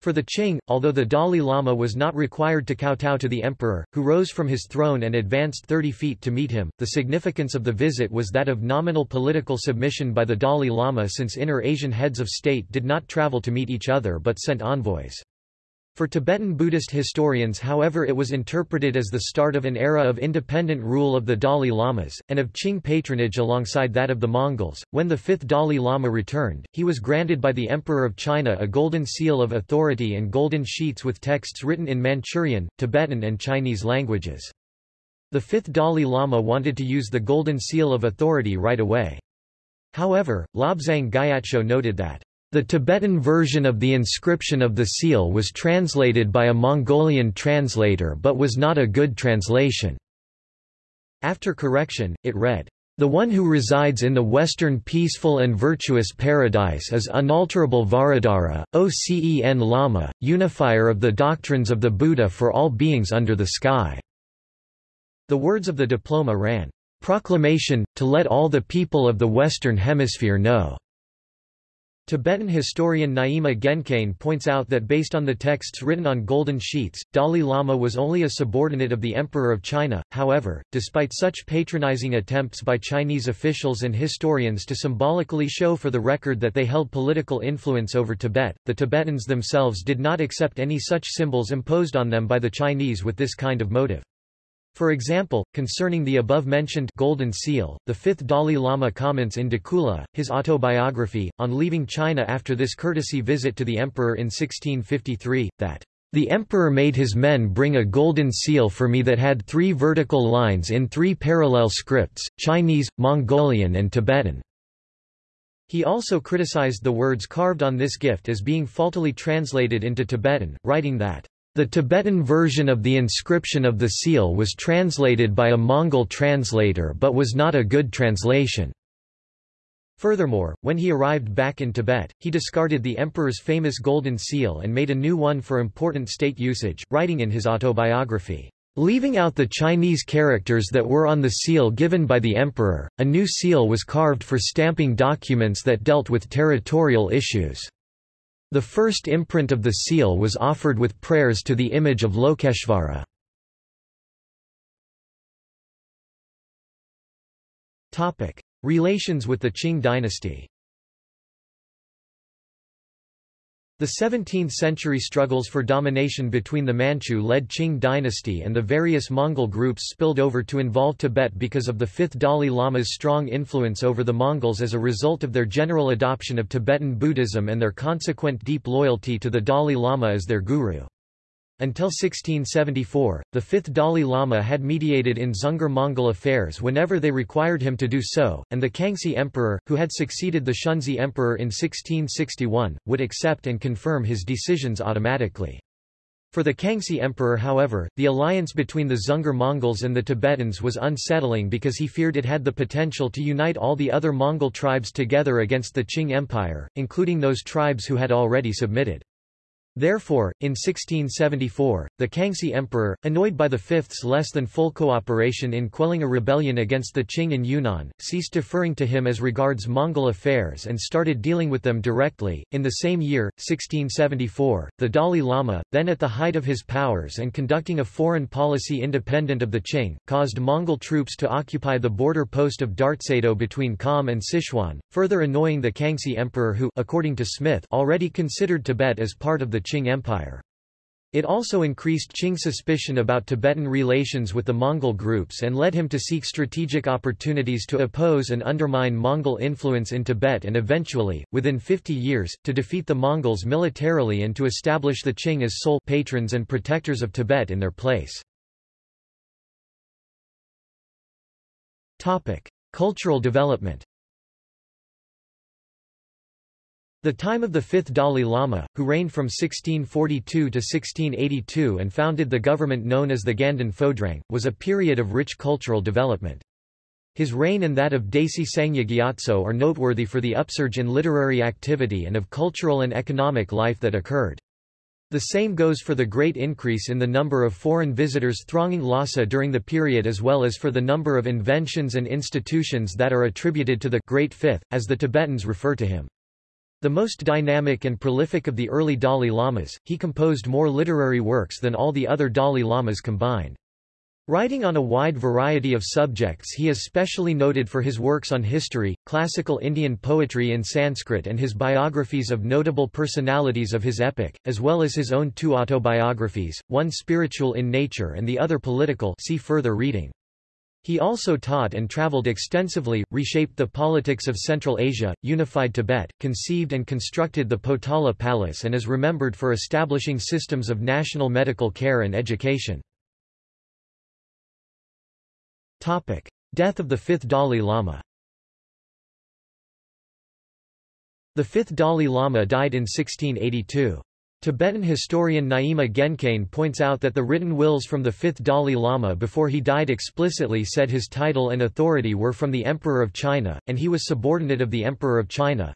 For the Qing, although the Dalai Lama was not required to kowtow to the emperor, who rose from his throne and advanced 30 feet to meet him, the significance of the visit was that of nominal political submission by the Dalai Lama since inner Asian heads of state did not travel to meet each other but sent envoys. For Tibetan Buddhist historians however it was interpreted as the start of an era of independent rule of the Dalai Lamas, and of Qing patronage alongside that of the Mongols. When the fifth Dalai Lama returned, he was granted by the Emperor of China a golden seal of authority and golden sheets with texts written in Manchurian, Tibetan and Chinese languages. The fifth Dalai Lama wanted to use the golden seal of authority right away. However, Lobsang Gyatso noted that the Tibetan version of the inscription of the seal was translated by a Mongolian translator but was not a good translation. After correction, it read, the one who resides in the western peaceful and virtuous paradise is unalterable Vajradhara, Ocen Lama, unifier of the doctrines of the Buddha for all beings under the sky." The words of the diploma ran, "...proclamation, to let all the people of the Western Hemisphere know." Tibetan historian Nyima Gyaincain points out that based on the texts written on golden sheets, Dalai Lama was only a subordinate of the Emperor of China. However, despite such patronizing attempts by Chinese officials and historians to symbolically show for the record that they held political influence over Tibet, the Tibetans themselves did not accept any such symbols imposed on them by the Chinese with this kind of motive. For example, concerning the above-mentioned Golden Seal, the fifth Dalai Lama comments in Dukula, his autobiography, on leaving China after this courtesy visit to the emperor in 1653, that the emperor made his men bring a golden seal for me that had three vertical lines in three parallel scripts, Chinese, Mongolian and Tibetan. He also criticized the words carved on this gift as being faultily translated into Tibetan, writing that the Tibetan version of the inscription of the seal was translated by a Mongol translator but was not a good translation. Furthermore, when he arrived back in Tibet, he discarded the emperor's famous golden seal and made a new one for important state usage, writing in his autobiography, Leaving out the Chinese characters that were on the seal given by the emperor, a new seal was carved for stamping documents that dealt with territorial issues. The first imprint of the seal was offered with prayers to the image of Lokeshvara. Relations with the Qing dynasty The 17th-century struggles for domination between the Manchu-led Qing dynasty and the various Mongol groups spilled over to involve Tibet because of the fifth Dalai Lama's strong influence over the Mongols as a result of their general adoption of Tibetan Buddhism and their consequent deep loyalty to the Dalai Lama as their guru. Until 1674, the fifth Dalai Lama had mediated in Dzungar Mongol affairs whenever they required him to do so, and the Kangxi Emperor, who had succeeded the Shunzhi Emperor in 1661, would accept and confirm his decisions automatically. For the Kangxi Emperor however, the alliance between the Dzungar Mongols and the Tibetans was unsettling because he feared it had the potential to unite all the other Mongol tribes together against the Qing Empire, including those tribes who had already submitted. Therefore, in 1674, the Kangxi Emperor, annoyed by the Fifth's less than full cooperation in quelling a rebellion against the Qing in Yunnan, ceased deferring to him as regards Mongol affairs and started dealing with them directly. In the same year, 1674, the Dalai Lama, then at the height of his powers and conducting a foreign policy independent of the Qing, caused Mongol troops to occupy the border post of Dartsedo between Kham and Sichuan, further annoying the Kangxi Emperor who, according to Smith, already considered Tibet as part of the Qing Empire. It also increased Qing suspicion about Tibetan relations with the Mongol groups and led him to seek strategic opportunities to oppose and undermine Mongol influence in Tibet and eventually, within 50 years, to defeat the Mongols militarily and to establish the Qing as sole patrons and protectors of Tibet in their place. Cultural development The time of the fifth Dalai Lama, who reigned from 1642 to 1682 and founded the government known as the Ganden Phodrang, was a period of rich cultural development. His reign and that of Desi Sangye Gyatso are noteworthy for the upsurge in literary activity and of cultural and economic life that occurred. The same goes for the great increase in the number of foreign visitors thronging Lhasa during the period as well as for the number of inventions and institutions that are attributed to the Great Fifth, as the Tibetans refer to him. The most dynamic and prolific of the early Dalai Lamas, he composed more literary works than all the other Dalai Lamas combined. Writing on a wide variety of subjects he is specially noted for his works on history, classical Indian poetry in Sanskrit and his biographies of notable personalities of his epoch, as well as his own two autobiographies, one spiritual in nature and the other political see further reading. He also taught and traveled extensively, reshaped the politics of Central Asia, unified Tibet, conceived and constructed the Potala Palace and is remembered for establishing systems of national medical care and education. Death of the fifth Dalai Lama The fifth Dalai Lama died in 1682. Tibetan historian Nyima Gyaincain points out that the written wills from the fifth Dalai Lama before he died explicitly said his title and authority were from the Emperor of China, and he was subordinate of the Emperor of China.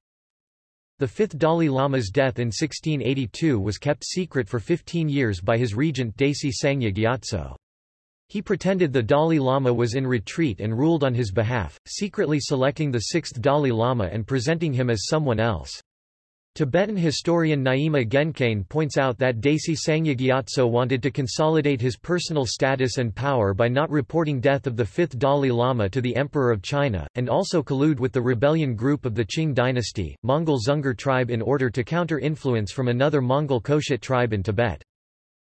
The fifth Dalai Lama's death in 1682 was kept secret for 15 years by his regent Desi Sangye Gyatso. He pretended the Dalai Lama was in retreat and ruled on his behalf, secretly selecting the sixth Dalai Lama and presenting him as someone else. Tibetan historian Nyima Gyaincain points out that Desi Sangye Gyatso wanted to consolidate his personal status and power by not reporting death of the fifth Dalai Lama to the Emperor of China, and also collude with the rebellion group of the Qing dynasty, Mongol Dzungar tribe in order to counter influence from another Mongol Khoshut tribe in Tibet.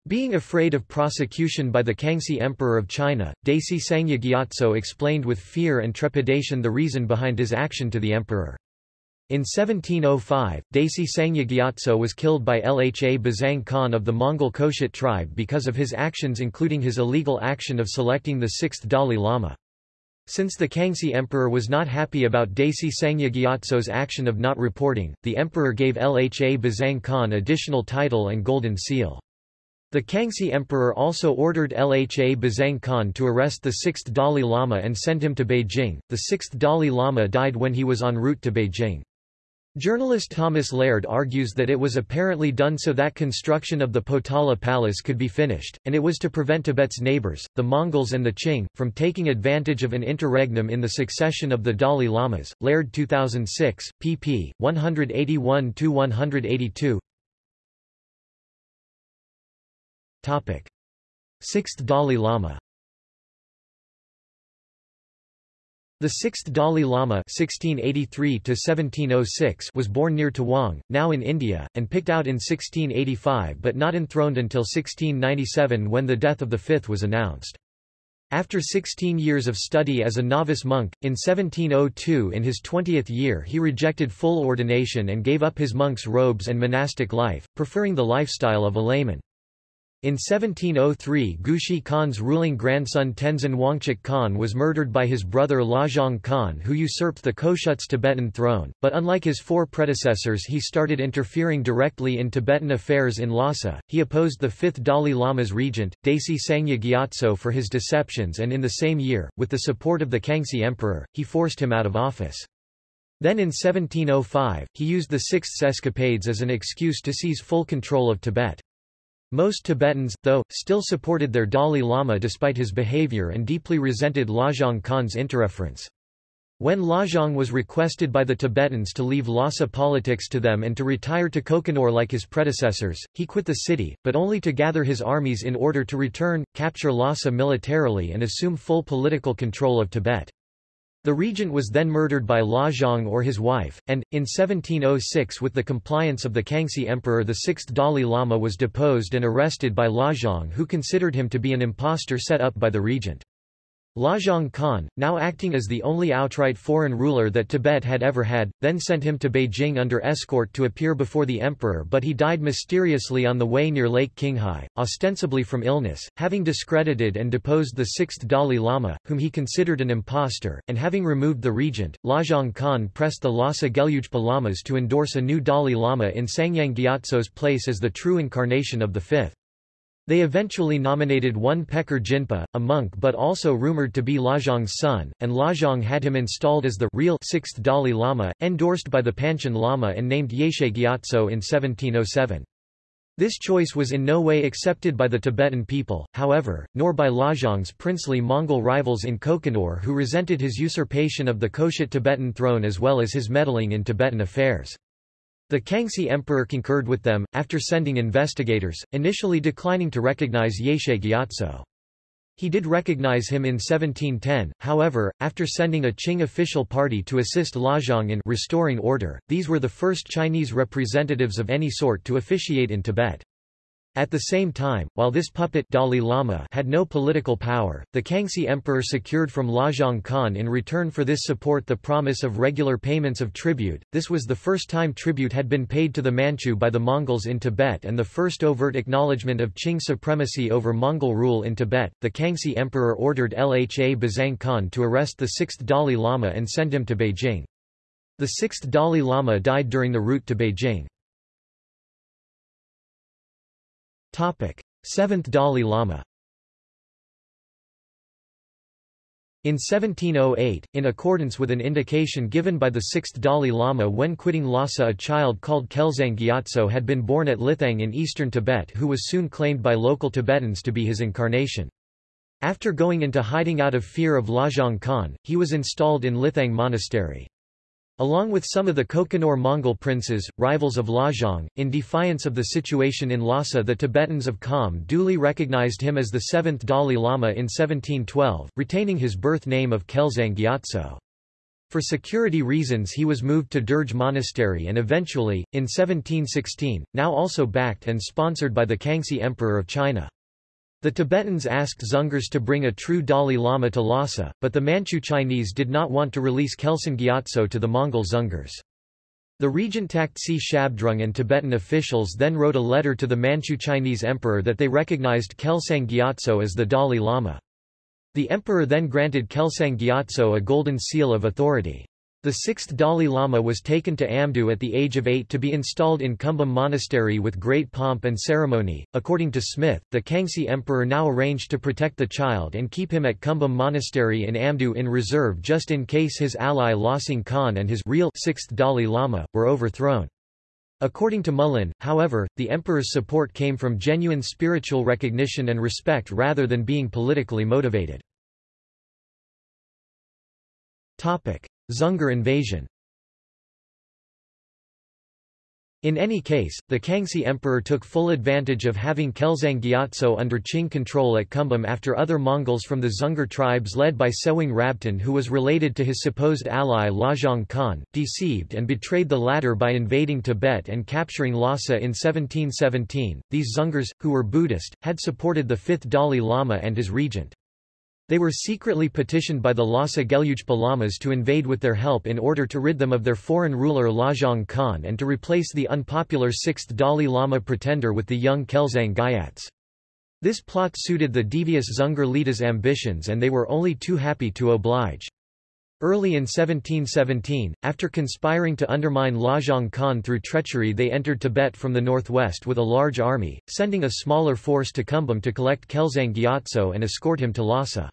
Being afraid of prosecution by the Kangxi Emperor of China, Desi Sangye Gyatso explained with fear and trepidation the reason behind his action to the emperor. In 1705, Desi Sangye Gyatso was killed by Lha Bazang Khan of the Mongol Khoshut tribe because of his actions including his illegal action of selecting the sixth Dalai Lama. Since the Kangxi emperor was not happy about Desi Sangye Gyatso's action of not reporting, the emperor gave Lha Bazang Khan additional title and golden seal. The Kangxi emperor also ordered Lha Bazang Khan to arrest the sixth Dalai Lama and send him to Beijing. The sixth Dalai Lama died when he was en route to Beijing. Journalist Thomas Laird argues that it was apparently done so that construction of the Potala Palace could be finished, and it was to prevent Tibet's neighbors, the Mongols and the Qing, from taking advantage of an interregnum in the succession of the Dalai Lamas. Laird 2006, pp. 181-182 Sixth Dalai Lama The sixth Dalai Lama (1683–1706) was born near Tawang, now in India, and picked out in 1685 but not enthroned until 1697 when the death of the fifth was announced. After 16 years of study as a novice monk, in 1702 in his 20th year he rejected full ordination and gave up his monk's robes and monastic life, preferring the lifestyle of a layman. In 1703 Gushi Khan's ruling grandson Tenzin Wangchuk Khan was murdered by his brother Lajong Khan who usurped the Khoshut's Tibetan throne, but unlike his four predecessors he started interfering directly in Tibetan affairs in Lhasa. He opposed the fifth Dalai Lama's regent, Desi Sangye Gyatso for his deceptions and in the same year, with the support of the Kangxi emperor, he forced him out of office. Then in 1705, he used the Sixth's escapades as an excuse to seize full control of Tibet. Most Tibetans, though, still supported their Dalai Lama despite his behavior and deeply resented Lajong Khan's interference. When Lajong was requested by the Tibetans to leave Lhasa politics to them and to retire to Kokonor like his predecessors, he quit the city, but only to gather his armies in order to return, capture Lhasa militarily and assume full political control of Tibet. The regent was then murdered by Lajong or his wife, and, in 1706 with the compliance of the Kangxi emperor the sixth Dalai Lama was deposed and arrested by Lajong who considered him to be an impostor set up by the regent. Lajong Khan, now acting as the only outright foreign ruler that Tibet had ever had, then sent him to Beijing under escort to appear before the emperor but he died mysteriously on the way near Lake Qinghai, ostensibly from illness, having discredited and deposed the sixth Dalai Lama, whom he considered an impostor, and having removed the regent, Lajong Khan pressed the Lhasa Gelugpa Lamas to endorse a new Dalai Lama in Tsangyang Gyatso's place as the true incarnation of the fifth. They eventually nominated one Pekar Jinpa, a monk but also rumored to be Lajong's son, and Lajong had him installed as the real sixth Dalai Lama, endorsed by the Panchen Lama and named Yeshe Gyatso in 1707. This choice was in no way accepted by the Tibetan people, however, nor by Lajong's princely Mongol rivals in Kokonor who resented his usurpation of the Khoshut Tibetan throne as well as his meddling in Tibetan affairs. The Kangxi emperor concurred with them, after sending investigators, initially declining to recognize Yeshe Gyatso. He did recognize him in 1710, however, after sending a Qing official party to assist Lajong in restoring order, these were the first Chinese representatives of any sort to officiate in Tibet. At the same time, while this puppet Dalai Lama had no political power, the Kangxi emperor secured from Lajong Khan in return for this support the promise of regular payments of tribute. This was the first time tribute had been paid to the Manchu by the Mongols in Tibet and the first overt acknowledgement of Qing supremacy over Mongol rule in Tibet. The Kangxi emperor ordered Lha Bazang Khan to arrest the sixth Dalai Lama and send him to Beijing. The sixth Dalai Lama died during the route to Beijing. Seventh Dalai Lama. In 1708, in accordance with an indication given by the sixth Dalai Lama when quitting Lhasa a child called Kelsang Gyatso had been born at Lithang in eastern Tibet who was soon claimed by local Tibetans to be his incarnation. After going into hiding out of fear of Lajong Khan, he was installed in Lithang Monastery. Along with some of the Kokonor Mongol princes, rivals of Lajong, in defiance of the situation in Lhasa the Tibetans of Kham duly recognized him as the seventh Dalai Lama in 1712, retaining his birth name of Kelsang Gyatso. For security reasons he was moved to Derge Monastery and eventually, in 1716, now also backed and sponsored by the Kangxi Emperor of China. The Tibetans asked Dzungars to bring a true Dalai Lama to Lhasa, but the Manchu Chinese did not want to release Kelsang Gyatso to the Mongol Dzungars. The regent Taktsi Shabdrung and Tibetan officials then wrote a letter to the Manchu Chinese emperor that they recognized Kelsang Gyatso as the Dalai Lama. The emperor then granted Kelsang Gyatso a golden seal of authority. The sixth Dalai Lama was taken to Amdo at the age of eight to be installed in Kumbum Monastery with great pomp and ceremony. According to Smith, the Kangxi Emperor now arranged to protect the child and keep him at Kumbum Monastery in Amdo in reserve just in case his ally Losing Khan and his real sixth Dalai Lama were overthrown. According to Mullin, however, the emperor's support came from genuine spiritual recognition and respect rather than being politically motivated. Topic: Dzungar invasion In any case, the Kangxi emperor took full advantage of having Kelsang Gyatso under Qing control at Kumbum after other Mongols from the Dzungar tribes led by Tsewang Rabten who was related to his supposed ally Lajong Khan, deceived and betrayed the latter by invading Tibet and capturing Lhasa in 1717. These Dzungars, who were Buddhist, had supported the fifth Dalai Lama and his regent. They were secretly petitioned by the Lhasa Gelugpa Lamas to invade with their help in order to rid them of their foreign ruler Lajong Khan and to replace the unpopular sixth Dalai Lama pretender with the young Kelsang Gyatso. This plot suited the devious Dzungar Lida's ambitions and they were only too happy to oblige. Early in 1717, after conspiring to undermine Lajong Khan through treachery they entered Tibet from the northwest with a large army, sending a smaller force to Kumbum to collect Kelsang Gyatso and escort him to Lhasa.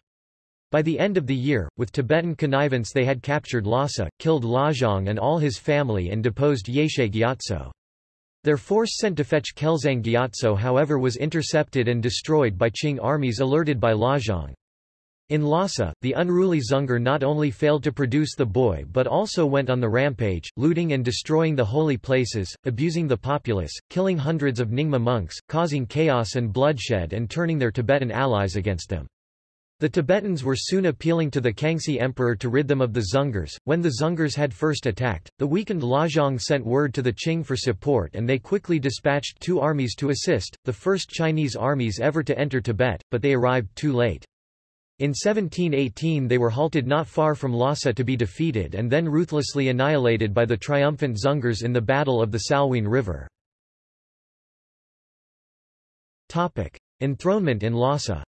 By the end of the year, with Tibetan connivance they had captured Lhasa, killed Lajong and all his family and deposed Yeshe Gyatso. Their force sent to fetch Kelsang Gyatso however was intercepted and destroyed by Qing armies alerted by Lajong. In Lhasa, the unruly Dzungar not only failed to produce the boy but also went on the rampage, looting and destroying the holy places, abusing the populace, killing hundreds of Nyingma monks, causing chaos and bloodshed and turning their Tibetan allies against them. The Tibetans were soon appealing to the Kangxi emperor to rid them of the Dzungars. When the Dzungars had first attacked, the weakened Lajong sent word to the Qing for support and they quickly dispatched two armies to assist, the first Chinese armies ever to enter Tibet, but they arrived too late. In 1718 they were halted not far from Lhasa to be defeated and then ruthlessly annihilated by the triumphant Dzungars in the Battle of the Salween River. Enthronement in Lhasa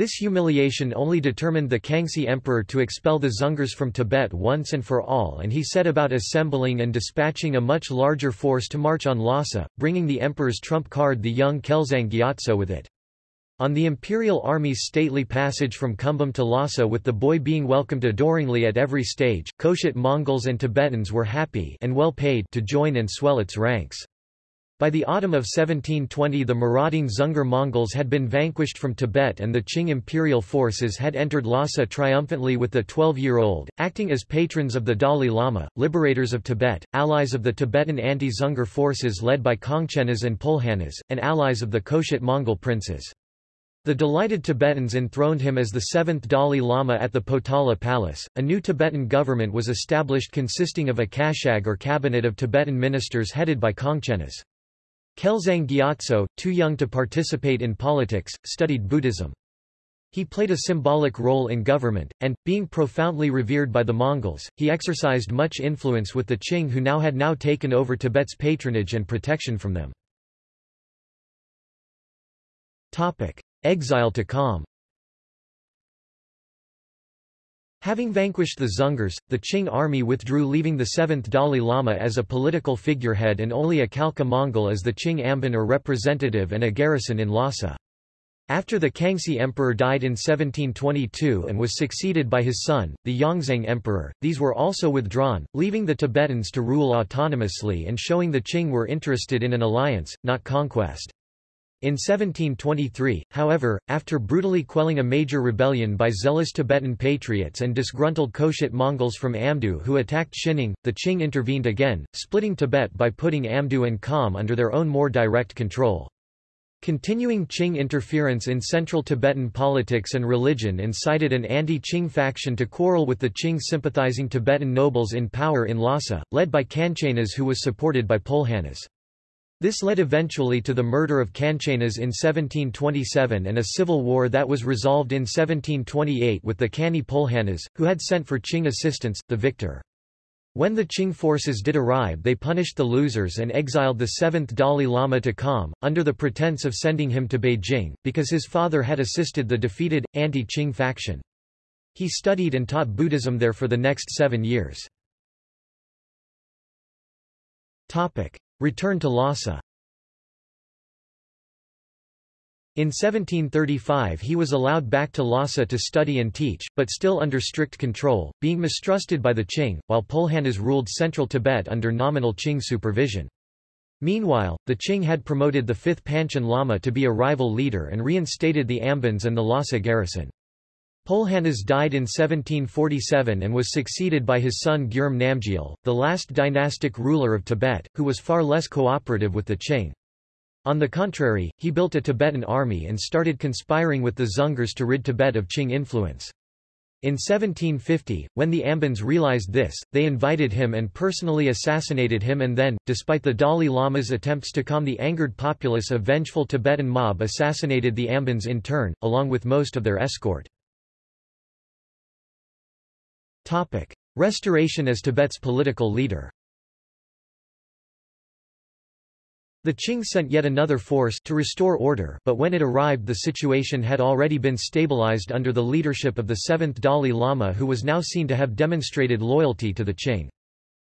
This humiliation only determined the Kangxi emperor to expel the Dzungars from Tibet once and for all and he set about assembling and dispatching a much larger force to march on Lhasa, bringing the emperor's trump card the young Kelsang Gyatso with it. On the imperial army's stately passage from Kumbum to Lhasa with the boy being welcomed adoringly at every stage, Khoshut Mongols and Tibetans were happy and well paid to join and swell its ranks. By the autumn of 1720 the marauding Dzungar Mongols had been vanquished from Tibet and the Qing imperial forces had entered Lhasa triumphantly with the 12-year-old, acting as patrons of the Dalai Lama, liberators of Tibet, allies of the Tibetan anti-Dzungar forces led by Kangchenas and Pulhanas, and allies of the Khoshut Mongol princes. The delighted Tibetans enthroned him as the seventh Dalai Lama at the Potala Palace. A new Tibetan government was established consisting of a Kashag or cabinet of Tibetan ministers headed by Kangchenas. Kelsang Gyatso, too young to participate in politics, studied Buddhism. He played a symbolic role in government, and, being profoundly revered by the Mongols, he exercised much influence with the Qing who now had now taken over Tibet's patronage and protection from them. Exile to Kham Having vanquished the Dzungars, the Qing army withdrew leaving the 7th Dalai Lama as a political figurehead and only a Khalkha Mongol as the Qing Amban or representative and a garrison in Lhasa. After the Kangxi emperor died in 1722 and was succeeded by his son, the Yongzheng emperor, these were also withdrawn, leaving the Tibetans to rule autonomously and showing the Qing were interested in an alliance, not conquest. In 1723, however, after brutally quelling a major rebellion by zealous Tibetan patriots and disgruntled Khoshut Mongols from Amdo who attacked Xining, the Qing intervened again, splitting Tibet by putting Amdo and Kham under their own more direct control. Continuing Qing interference in central Tibetan politics and religion incited an anti-Qing faction to quarrel with the Qing-sympathizing Tibetan nobles in power in Lhasa, led by Kangchenas who was supported by Pulhanas. This led eventually to the murder of Kangchenas in 1727 and a civil war that was resolved in 1728 with the Kani Pulhanas, who had sent for Qing assistance, the victor. When the Qing forces did arrive they punished the losers and exiled the seventh Dalai Lama to Kham, under the pretense of sending him to Beijing, because his father had assisted the defeated, anti-Qing faction. He studied and taught Buddhism there for the next seven years. Return to Lhasa In 1735 he was allowed back to Lhasa to study and teach, but still under strict control, being mistrusted by the Qing, while Pulhanas ruled central Tibet under nominal Qing supervision. Meanwhile, the Qing had promoted the 5th Panchen Lama to be a rival leader and reinstated the Ambans and the Lhasa garrison. Pulhanas died in 1747 and was succeeded by his son Gyurme Namgyal, the last dynastic ruler of Tibet, who was far less cooperative with the Qing. On the contrary, he built a Tibetan army and started conspiring with the Dzungars to rid Tibet of Qing influence. In 1750, when the Ambans realized this, they invited him and personally assassinated him and then, despite the Dalai Lama's attempts to calm the angered populace a vengeful Tibetan mob assassinated the Ambans in turn, along with most of their escort. Restoration as Tibet's political leader The Qing sent yet another force to restore order but when it arrived the situation had already been stabilized under the leadership of the seventh Dalai Lama who was now seen to have demonstrated loyalty to the Qing.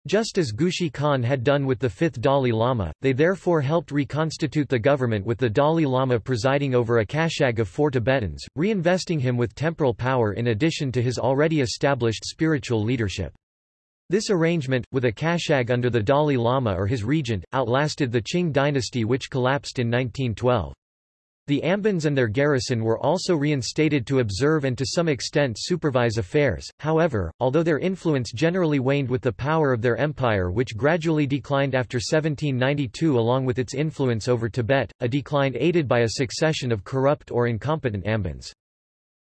Just as Gushi Khan had done with the fifth Dalai Lama, they therefore helped reconstitute the government with the Dalai Lama presiding over a kashag of four Tibetans, reinvesting him with temporal power in addition to his already established spiritual leadership. This arrangement, with a kashag under the Dalai Lama or his regent, outlasted the Qing dynasty which collapsed in 1912. The Ambans and their garrison were also reinstated to observe and to some extent supervise affairs, however, although their influence generally waned with the power of their empire which gradually declined after 1792 along with its influence over Tibet, a decline aided by a succession of corrupt or incompetent Ambans.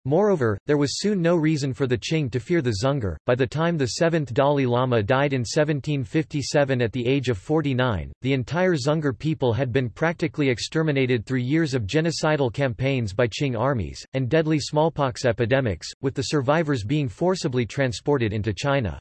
Moreover, there was soon no reason for the Qing to fear the Dzungar. By the time the seventh Dalai Lama died in 1757 at the age of 49, the entire Dzungar people had been practically exterminated through years of genocidal campaigns by Qing armies, and deadly smallpox epidemics, with the survivors being forcibly transported into China.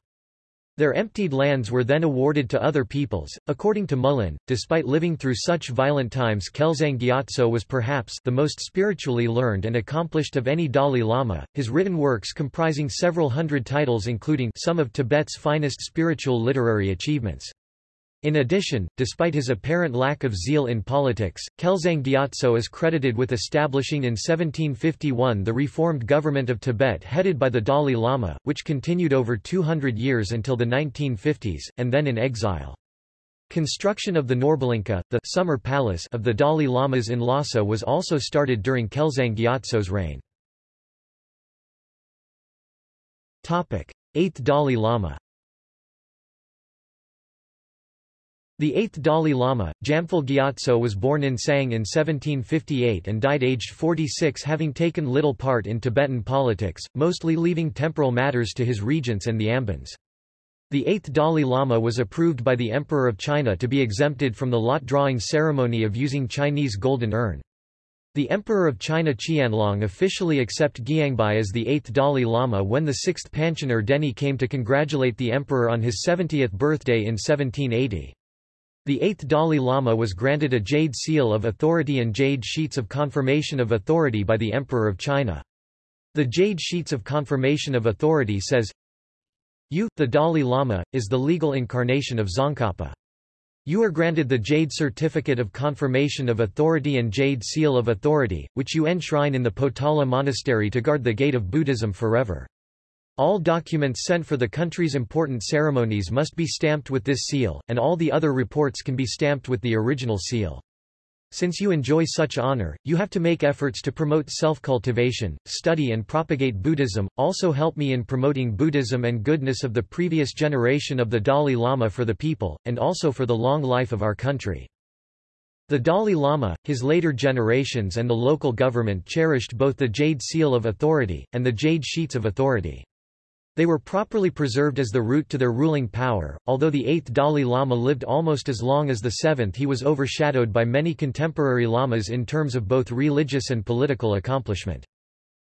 Their emptied lands were then awarded to other peoples. According to Mullin, despite living through such violent times Kelsang Gyatso was perhaps the most spiritually learned and accomplished of any Dalai Lama, his written works comprising several hundred titles including some of Tibet's finest spiritual literary achievements. In addition, despite his apparent lack of zeal in politics, Kelsang Gyatso is credited with establishing in 1751 the reformed government of Tibet headed by the Dalai Lama, which continued over 200 years until the 1950s, and then in exile. Construction of the Norbulingka, the summer palace of the Dalai Lamas in Lhasa was also started during Kelsang Gyatso's reign. 8th Dalai Lama The eighth Dalai Lama, Jamphal Gyatso was born in Tsang in 1758 and died aged 46 having taken little part in Tibetan politics, mostly leaving temporal matters to his regents and the Ambans. The eighth Dalai Lama was approved by the Emperor of China to be exempted from the lot-drawing ceremony of using Chinese golden urn. The Emperor of China Qianlong officially accepted Gyangbai as the eighth Dalai Lama when the sixth Panchen Erdeni came to congratulate the emperor on his 70th birthday in 1780. The eighth Dalai Lama was granted a jade seal of authority and jade sheets of confirmation of authority by the Emperor of China. The jade sheets of confirmation of authority says, You, the Dalai Lama, is the legal incarnation of Tsongkhapa. You are granted the Jade Certificate of Confirmation of Authority and Jade Seal of Authority, which you enshrine in the Potala Monastery to guard the gate of Buddhism forever. All documents sent for the country's important ceremonies must be stamped with this seal, and all the other reports can be stamped with the original seal. Since you enjoy such honor, you have to make efforts to promote self-cultivation, study and propagate Buddhism, also help me in promoting Buddhism and goodness of the previous generation of the Dalai Lama for the people, and also for the long life of our country. The Dalai Lama, his later generations and the local government cherished both the Jade Seal of Authority, and the Jade Sheets of Authority. They were properly preserved as the root to their ruling power. Although the eighth Dalai Lama lived almost as long as the seventh, he was overshadowed by many contemporary lamas in terms of both religious and political accomplishment.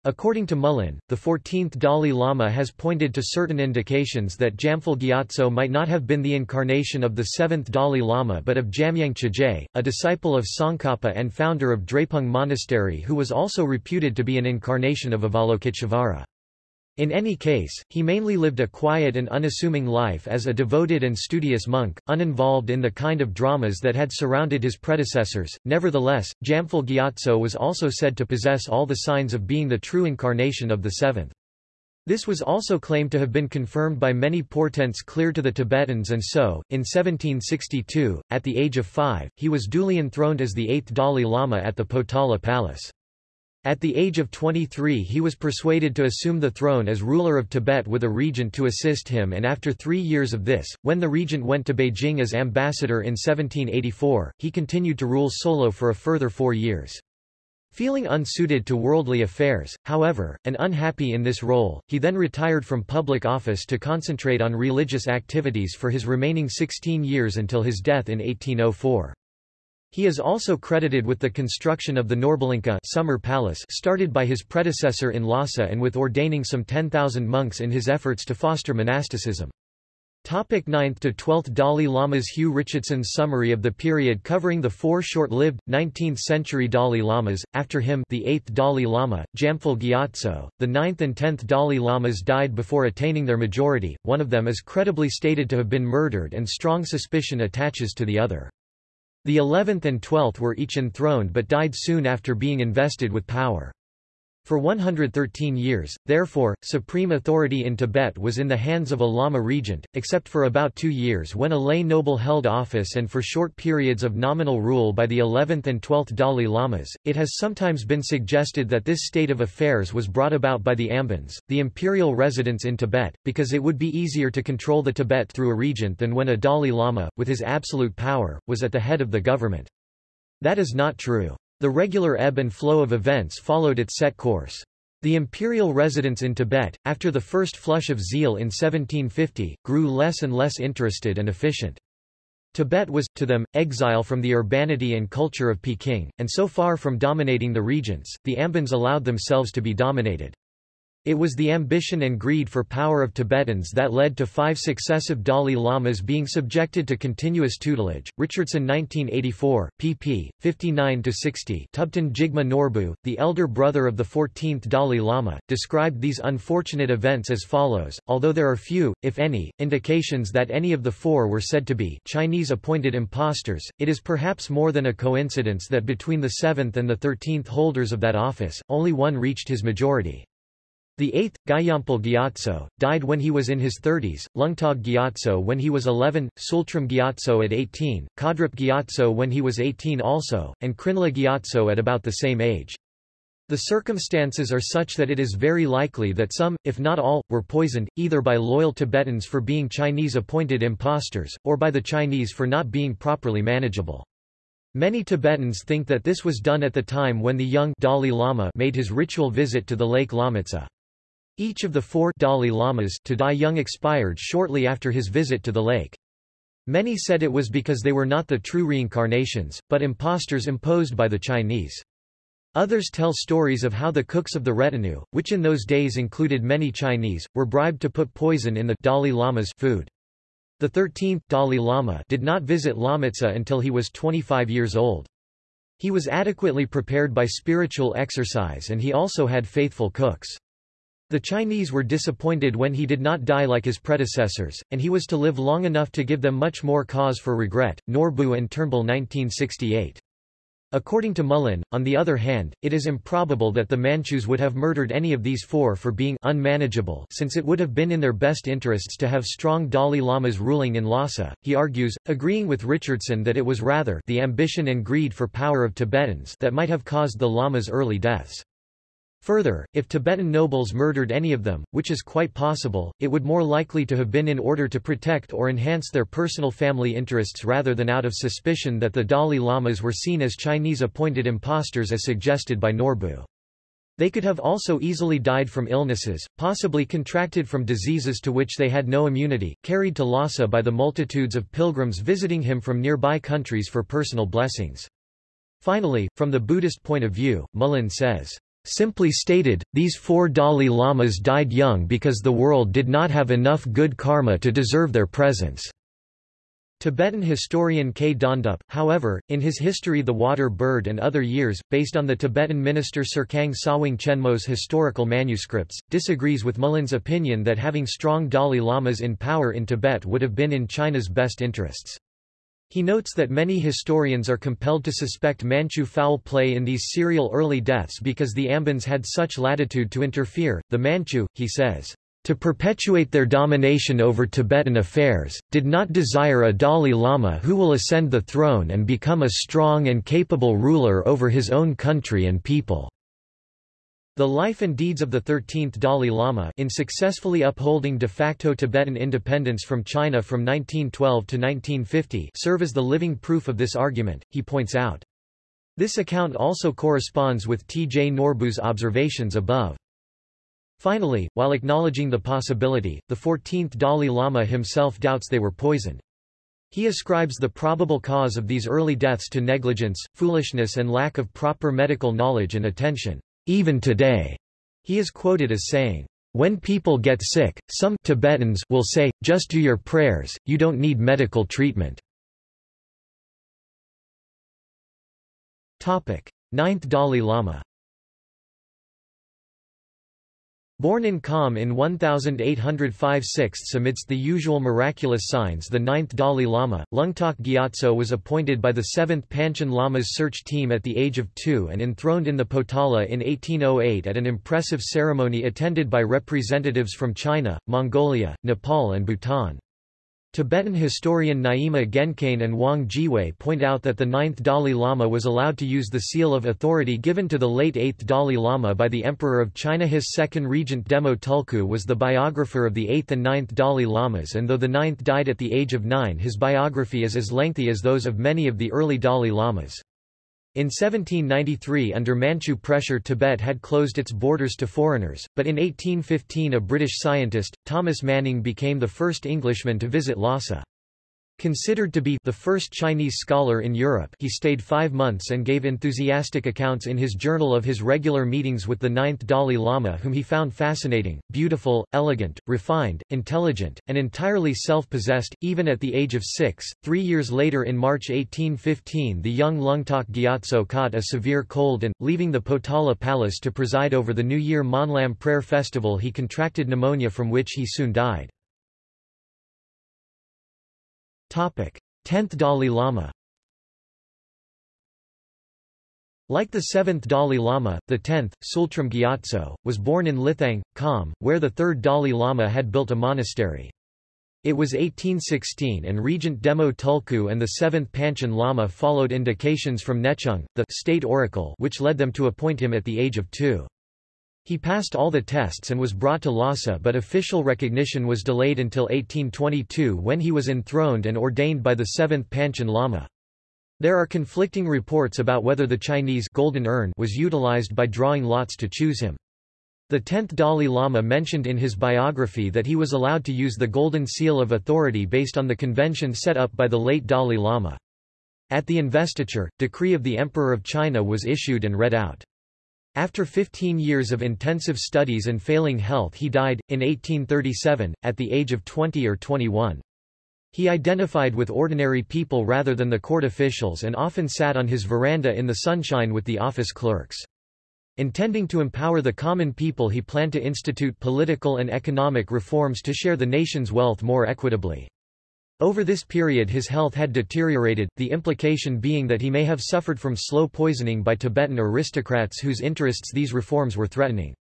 According to Mullin, the 14th Dalai Lama has pointed to certain indications that Jamphal Gyatso might not have been the incarnation of the 7th Dalai Lama but of Jamyang Chöje, a disciple of Tsongkhapa and founder of Drepung Monastery who was also reputed to be an incarnation of Avalokiteshvara. In any case, he mainly lived a quiet and unassuming life as a devoted and studious monk, uninvolved in the kind of dramas that had surrounded his predecessors. Nevertheless, Jamphal Gyatso was also said to possess all the signs of being the true incarnation of the seventh. This was also claimed to have been confirmed by many portents clear to the Tibetans and so, in 1762, at the age of five, he was duly enthroned as the eighth Dalai Lama at the Potala Palace. At the age of 23 he was persuaded to assume the throne as ruler of Tibet with a regent to assist him and after three years of this, when the regent went to Beijing as ambassador in 1784, he continued to rule solo for a further four years. Feeling unsuited to worldly affairs, however, and unhappy in this role, he then retired from public office to concentrate on religious activities for his remaining 16 years until his death in 1804. He is also credited with the construction of the Norbulingka summer palace started by his predecessor in Lhasa and with ordaining some 10,000 monks in his efforts to foster monasticism. Topic 9th to 12th Dalai Lamas Hugh Richardson's summary of the period covering the four short-lived, 19th-century Dalai Lamas, after him the 8th Dalai Lama, Jamphal Gyatso, the 9th and 10th Dalai Lamas died before attaining their majority, one of them is credibly stated to have been murdered and strong suspicion attaches to the other. The 11th and 12th were each enthroned but died soon after being invested with power. For 113 years, therefore, supreme authority in Tibet was in the hands of a Lama regent, except for about two years when a lay noble held office and for short periods of nominal rule by the 11th and 12th Dalai Lamas. It has sometimes been suggested that this state of affairs was brought about by the Ambans, the imperial residents in Tibet, because it would be easier to control the Tibet through a regent than when a Dalai Lama, with his absolute power, was at the head of the government. That is not true. The regular ebb and flow of events followed its set course. The imperial residents in Tibet, after the first flush of zeal in 1750, grew less and less interested and efficient. Tibet was, to them, exile from the urbanity and culture of Peking, and so far from dominating the regions, the Ambans allowed themselves to be dominated. It was the ambition and greed for power of Tibetans that led to five successive Dalai Lamas being subjected to continuous tutelage. Richardson 1984, pp. 59-60 Thubten Jigme Norbu, the elder brother of the 14th Dalai Lama, described these unfortunate events as follows, although there are few, if any, indications that any of the four were said to be Chinese appointed impostors, it is perhaps more than a coincidence that between the 7th and the 13th holders of that office, only one reached his majority. The eighth, Gyaltsen Gyatso, died when he was in his 30s, Lungtok Gyatso when he was 11, Tsultrim Gyatso at 18, Khedrup Gyatso when he was 18 also, and Trinley Gyatso at about the same age. The circumstances are such that it is very likely that some, if not all, were poisoned, either by loyal Tibetans for being Chinese-appointed impostors, or by the Chinese for not being properly manageable. Many Tibetans think that this was done at the time when the young Dalai Lama made his ritual visit to the lake Lomotsa. Each of the four Dalai Lamas to die young expired shortly after his visit to the lake. Many said it was because they were not the true reincarnations, but impostors imposed by the Chinese. Others tell stories of how the cooks of the retinue, which in those days included many Chinese, were bribed to put poison in the Dalai Lama's food. The 13th Dalai Lama did not visit Lomotsa until he was 25 years old. He was adequately prepared by spiritual exercise and he also had faithful cooks. The Chinese were disappointed when he did not die like his predecessors, and he was to live long enough to give them much more cause for regret. Norbu and Turnbull 1968. According to Mullin, on the other hand, it is improbable that the Manchus would have murdered any of these four for being unmanageable since it would have been in their best interests to have strong Dalai Lamas ruling in Lhasa. He argues, agreeing with Richardson that it was rather the ambition and greed for power of Tibetans that might have caused the Lamas' early deaths. Further, if Tibetan nobles murdered any of them, which is quite possible, it would more likely to have been in order to protect or enhance their personal family interests rather than out of suspicion that the Dalai Lamas were seen as Chinese-appointed impostors as suggested by Norbu. They could have also easily died from illnesses, possibly contracted from diseases to which they had no immunity, carried to Lhasa by the multitudes of pilgrims visiting him from nearby countries for personal blessings. Finally, from the Buddhist point of view, Mullin says, Simply stated, these four Dalai Lamas died young because the world did not have enough good karma to deserve their presence. Tibetan historian K. Dondup, however, in his History the Water Bird and Other Years, based on the Tibetan minister Serkang Sawang Chenmo's historical manuscripts, disagrees with Mullin's opinion that having strong Dalai Lamas in power in Tibet would have been in China's best interests. He notes that many historians are compelled to suspect Manchu foul play in these serial early deaths because the Ambans had such latitude to interfere. The Manchu, he says, to perpetuate their domination over Tibetan affairs, did not desire a Dalai Lama who will ascend the throne and become a strong and capable ruler over his own country and people. The life and deeds of the 13th Dalai Lama in successfully upholding de facto Tibetan independence from China from 1912 to 1950 serve as the living proof of this argument, he points out. This account also corresponds with T. J. Norbu's observations above. Finally, while acknowledging the possibility, the 14th Dalai Lama himself doubts they were poisoned. He ascribes the probable cause of these early deaths to negligence, foolishness and lack of proper medical knowledge and attention. Even today, he is quoted as saying, When people get sick, some Tibetans will say, just do your prayers, you don't need medical treatment. Ninth Dalai Lama Born in Kham in 1805 sixths amidst the usual miraculous signs the ninth Dalai Lama, Lungtok Gyatso was appointed by the 7th Panchen Lama's search team at the age of two and enthroned in the Potala in 1808 at an impressive ceremony attended by representatives from China, Mongolia, Nepal and Bhutan. Tibetan historian Nyima Gyaincain and Wang Jiawei point out that the ninth Dalai Lama was allowed to use the seal of authority given to the late eighth Dalai Lama by the Emperor of China. His second regent Demo Tulku was the biographer of the eighth and ninth Dalai Lamas and though the ninth died at the age of nine his biography is as lengthy as those of many of the early Dalai Lamas. In 1793 under Manchu pressure Tibet had closed its borders to foreigners, but in 1815 a British scientist, Thomas Manning became the first Englishman to visit Lhasa. Considered to be the first Chinese scholar in Europe he stayed five months and gave enthusiastic accounts in his journal of his regular meetings with the ninth Dalai Lama whom he found fascinating, beautiful, elegant, refined, intelligent, and entirely self-possessed, even at the age of six. Three years later in March 1815 the young Lungtok Gyatso caught a severe cold and, leaving the Potala Palace to preside over the New Year Monlam prayer festival he contracted pneumonia from which he soon died. Tenth Dalai Lama Like the seventh Dalai Lama, the tenth, Tsultrim Gyatso, was born in Lithang, Kham, where the third Dalai Lama had built a monastery. It was 1816 and Regent Demo Tulku and the seventh Panchen Lama followed indications from Nechung, the state oracle which led them to appoint him at the age of two. He passed all the tests and was brought to Lhasa but official recognition was delayed until 1822 when he was enthroned and ordained by the 7th Panchen Lama. There are conflicting reports about whether the Chinese golden urn was utilized by drawing lots to choose him. The 10th Dalai Lama mentioned in his biography that he was allowed to use the golden seal of authority based on the convention set up by the late Dalai Lama. At the investiture, decree of the Emperor of China was issued and read out. After 15 years of intensive studies and failing health he died, in 1837, at the age of 20 or 21. He identified with ordinary people rather than the court officials and often sat on his veranda in the sunshine with the office clerks. Intending to empower the common people he planned to institute political and economic reforms to share the nation's wealth more equitably. Over this period his health had deteriorated, the implication being that he may have suffered from slow poisoning by Tibetan aristocrats whose interests these reforms were threatening.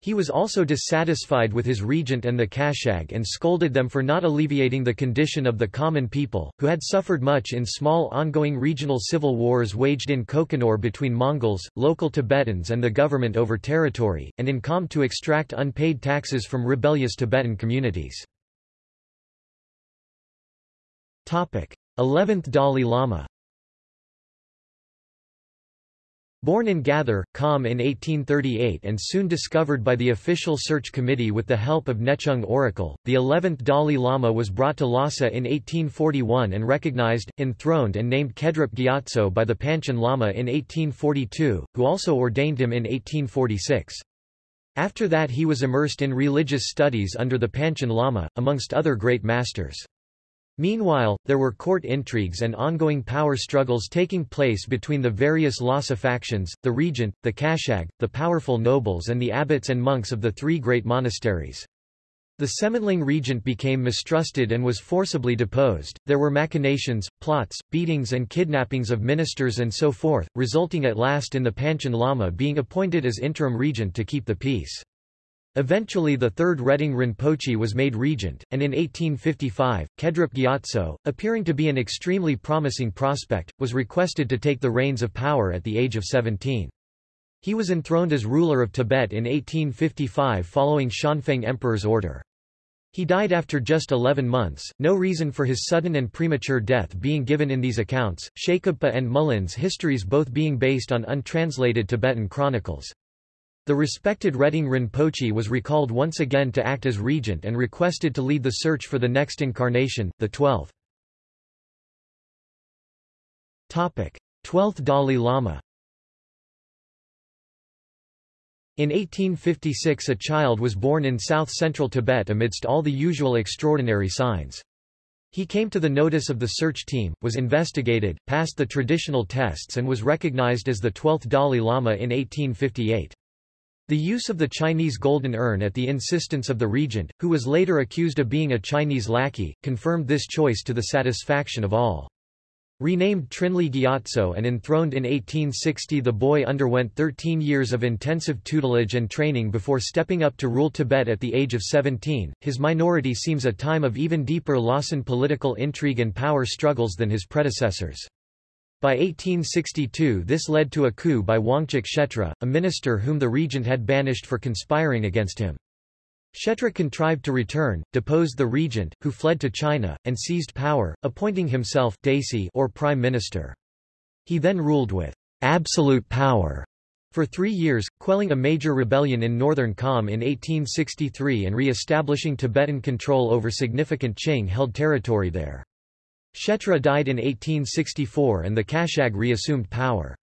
He was also dissatisfied with his regent and the Kashag and scolded them for not alleviating the condition of the common people, who had suffered much in small ongoing regional civil wars waged in Kokonor between Mongols, local Tibetans and the government over territory, and in Kham to extract unpaid taxes from rebellious Tibetan communities. 11th Dalai Lama Born in Gathar, Kham in 1838 and soon discovered by the official search committee with the help of Nechung oracle, the 11th Dalai Lama was brought to Lhasa in 1841 and recognized, enthroned and named Khedrup Gyatso by the Panchen Lama in 1842, who also ordained him in 1846. After that he was immersed in religious studies under the Panchen Lama, amongst other great masters. Meanwhile, there were court intrigues and ongoing power struggles taking place between the various Lhasa factions, the regent, the Kashag, the powerful nobles and the abbots and monks of the three great monasteries. The Tsemonling regent became mistrusted and was forcibly deposed, there were machinations, plots, beatings and kidnappings of ministers and so forth, resulting at last in the Panchen Lama being appointed as interim regent to keep the peace. Eventually the third Reting Rinpoche was made regent, and in 1855, Khedrup Gyatso, appearing to be an extremely promising prospect, was requested to take the reins of power at the age of 17. He was enthroned as ruler of Tibet in 1855 following Xianfeng Emperor's order. He died after just 11 months, no reason for his sudden and premature death being given in these accounts, Shakabpa and Mullin's histories both being based on untranslated Tibetan chronicles. The respected Reting Rinpoche was recalled once again to act as regent and requested to lead the search for the next incarnation, the 12th. 12th Dalai Lama In 1856 a child was born in south-central Tibet amidst all the usual extraordinary signs. He came to the notice of the search team, was investigated, passed the traditional tests and was recognized as the 12th Dalai Lama in 1858. The use of the Chinese golden urn at the insistence of the regent, who was later accused of being a Chinese lackey, confirmed this choice to the satisfaction of all. Renamed Trinley Gyatso and enthroned in 1860 the boy underwent 13 years of intensive tutelage and training before stepping up to rule Tibet at the age of 17. His minority seems a time of even deeper Lhasan political intrigue and power struggles than his predecessors. By 1862 this led to a coup by Wangchuk Shetra, a minister whom the regent had banished for conspiring against him. Shetra contrived to return, deposed the regent, who fled to China, and seized power, appointing himself Desi or prime minister. He then ruled with absolute power for three years, quelling a major rebellion in northern Kham in 1863 and re-establishing Tibetan control over significant Qing-held territory there. Shetra died in 1864 and the Kashag reassumed power.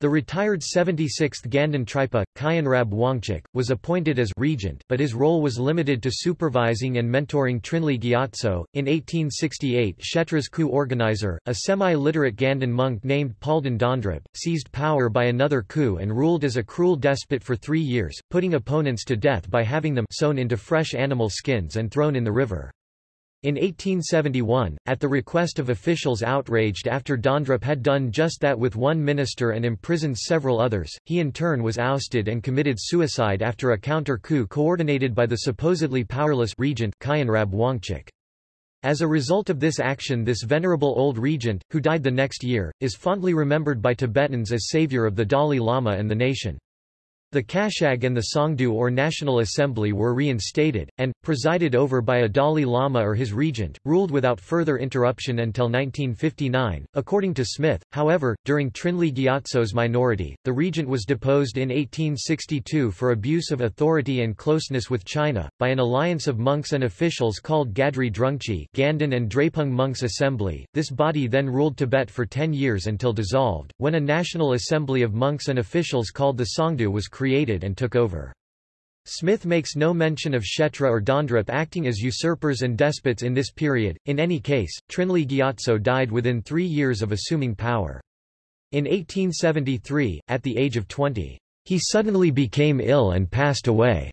The retired 76th Ganden Tripa, Khyenrab Wangchuk, was appointed as regent, but his role was limited to supervising and mentoring Trinley Gyatso. In 1868, Shetra's coup organizer, a semi-literate Ganden monk named Palden Dondrup, seized power by another coup and ruled as a cruel despot for three years, putting opponents to death by having them sewn into fresh animal skins and thrown in the river. In 1871, at the request of officials outraged after Dondrup had done just that with one minister and imprisoned several others, he in turn was ousted and committed suicide after a counter-coup coordinated by the supposedly powerless regent Khyenrab Wangchuk. As a result of this action this venerable old regent, who died the next year, is fondly remembered by Tibetans as savior of the Dalai Lama and the nation. The Kashag and the Tsongdu or National Assembly were reinstated, and, presided over by a Dalai Lama or his regent, ruled without further interruption until 1959. According to Smith, however, during Trinley Gyatso's minority, the regent was deposed in 1862 for abuse of authority and closeness with China, by an alliance of monks and officials called Gadri Drungchi Ganden and Drepung Monks Assembly. This body then ruled Tibet for ten years until dissolved, when a National Assembly of monks and officials called the Tsongdu was created and took over. Smith makes no mention of Shetra or Dondrup acting as usurpers and despots in this period. In any case, Trinley Gyatso died within three years of assuming power. In 1873, at the age of 20, he suddenly became ill and passed away.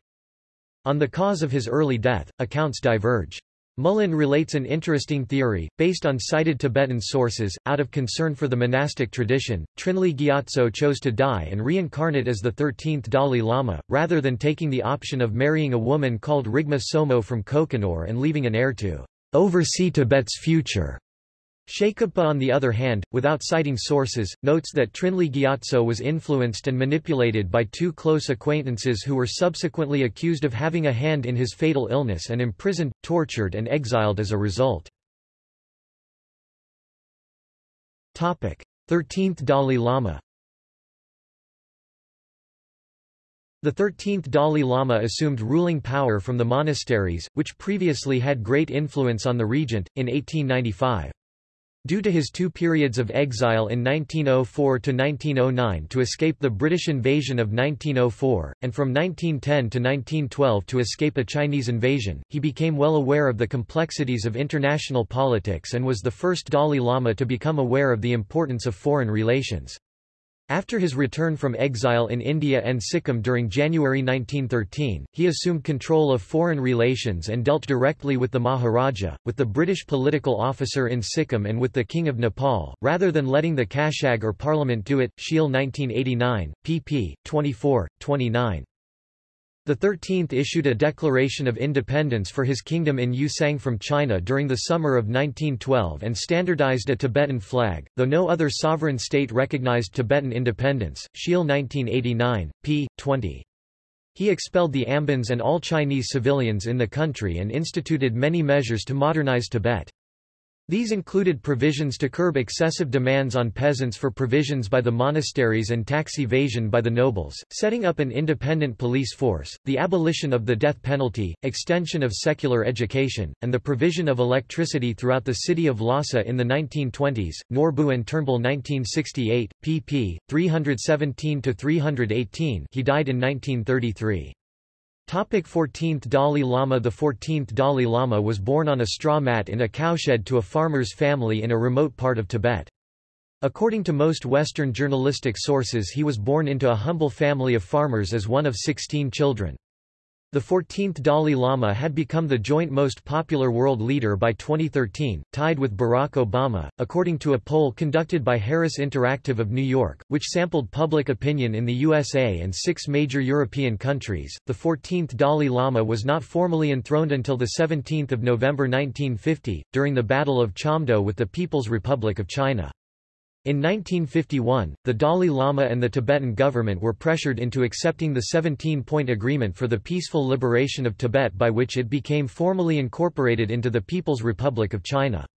On the cause of his early death, accounts diverge. Mullin relates an interesting theory, based on cited Tibetan sources. Out of concern for the monastic tradition, Trinley Gyatso chose to die and reincarnate as the 13th Dalai Lama, rather than taking the option of marrying a woman called Rigma Somo from Kokonor and leaving an heir to oversee Tibet's future. Shakabpa on the other hand, without citing sources, notes that Trinley Gyatso was influenced and manipulated by two close acquaintances who were subsequently accused of having a hand in his fatal illness and imprisoned, tortured and exiled as a result. 13th Dalai Lama The 13th Dalai Lama assumed ruling power from the monasteries, which previously had great influence on the regent, in 1895. Due to his two periods of exile in 1904–1909 to escape the British invasion of 1904, and from 1910 to 1912 to escape a Chinese invasion, he became well aware of the complexities of international politics and was the first Dalai Lama to become aware of the importance of foreign relations. After his return from exile in India and Sikkim during January 1913, he assumed control of foreign relations and dealt directly with the Maharaja, with the British political officer in Sikkim and with the King of Nepal, rather than letting the Kashag or Parliament do it. Scheele 1989, pp. 24, 29. The 13th issued a declaration of independence for his kingdom in Ü-Tsang from China during the summer of 1912 and standardized a Tibetan flag, though no other sovereign state recognized Tibetan independence. Scheele 1989, p. 20. He expelled the Ambans and all Chinese civilians in the country and instituted many measures to modernize Tibet. These included provisions to curb excessive demands on peasants for provisions by the monasteries and tax evasion by the nobles, setting up an independent police force, the abolition of the death penalty, extension of secular education, and the provision of electricity throughout the city of Lhasa in the 1920s. Norbu and Turnbull 1968, pp. 317-318 he died in 1933. Topic 14th Dalai Lama The 14th Dalai Lama was born on a straw mat in a cowshed to a farmer's family in a remote part of Tibet. According to most Western journalistic sources he was born into a humble family of farmers as one of 16 children. The 14th Dalai Lama had become the joint most popular world leader by 2013, tied with Barack Obama, according to a poll conducted by Harris Interactive of New York, which sampled public opinion in the USA and six major European countries. The 14th Dalai Lama was not formally enthroned until 17 November 1950, during the Battle of Chamdo with the People's Republic of China. In 1951, the Dalai Lama and the Tibetan government were pressured into accepting the 17-point agreement for the peaceful liberation of Tibet by which it became formally incorporated into the People's Republic of China.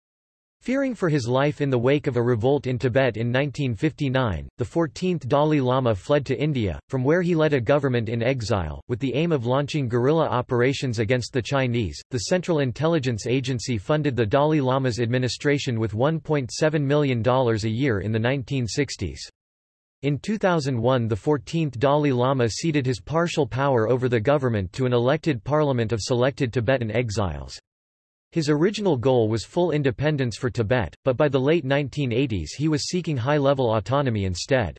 Fearing for his life in the wake of a revolt in Tibet in 1959, the 14th Dalai Lama fled to India, from where he led a government in exile, with the aim of launching guerrilla operations against the Chinese. The Central Intelligence Agency funded the Dalai Lama's administration with $1.7 million a year in the 1960s. In 2001 the 14th Dalai Lama ceded his partial power over the government to an elected parliament of selected Tibetan exiles. His original goal was full independence for Tibet, but by the late 1980s he was seeking high-level autonomy instead.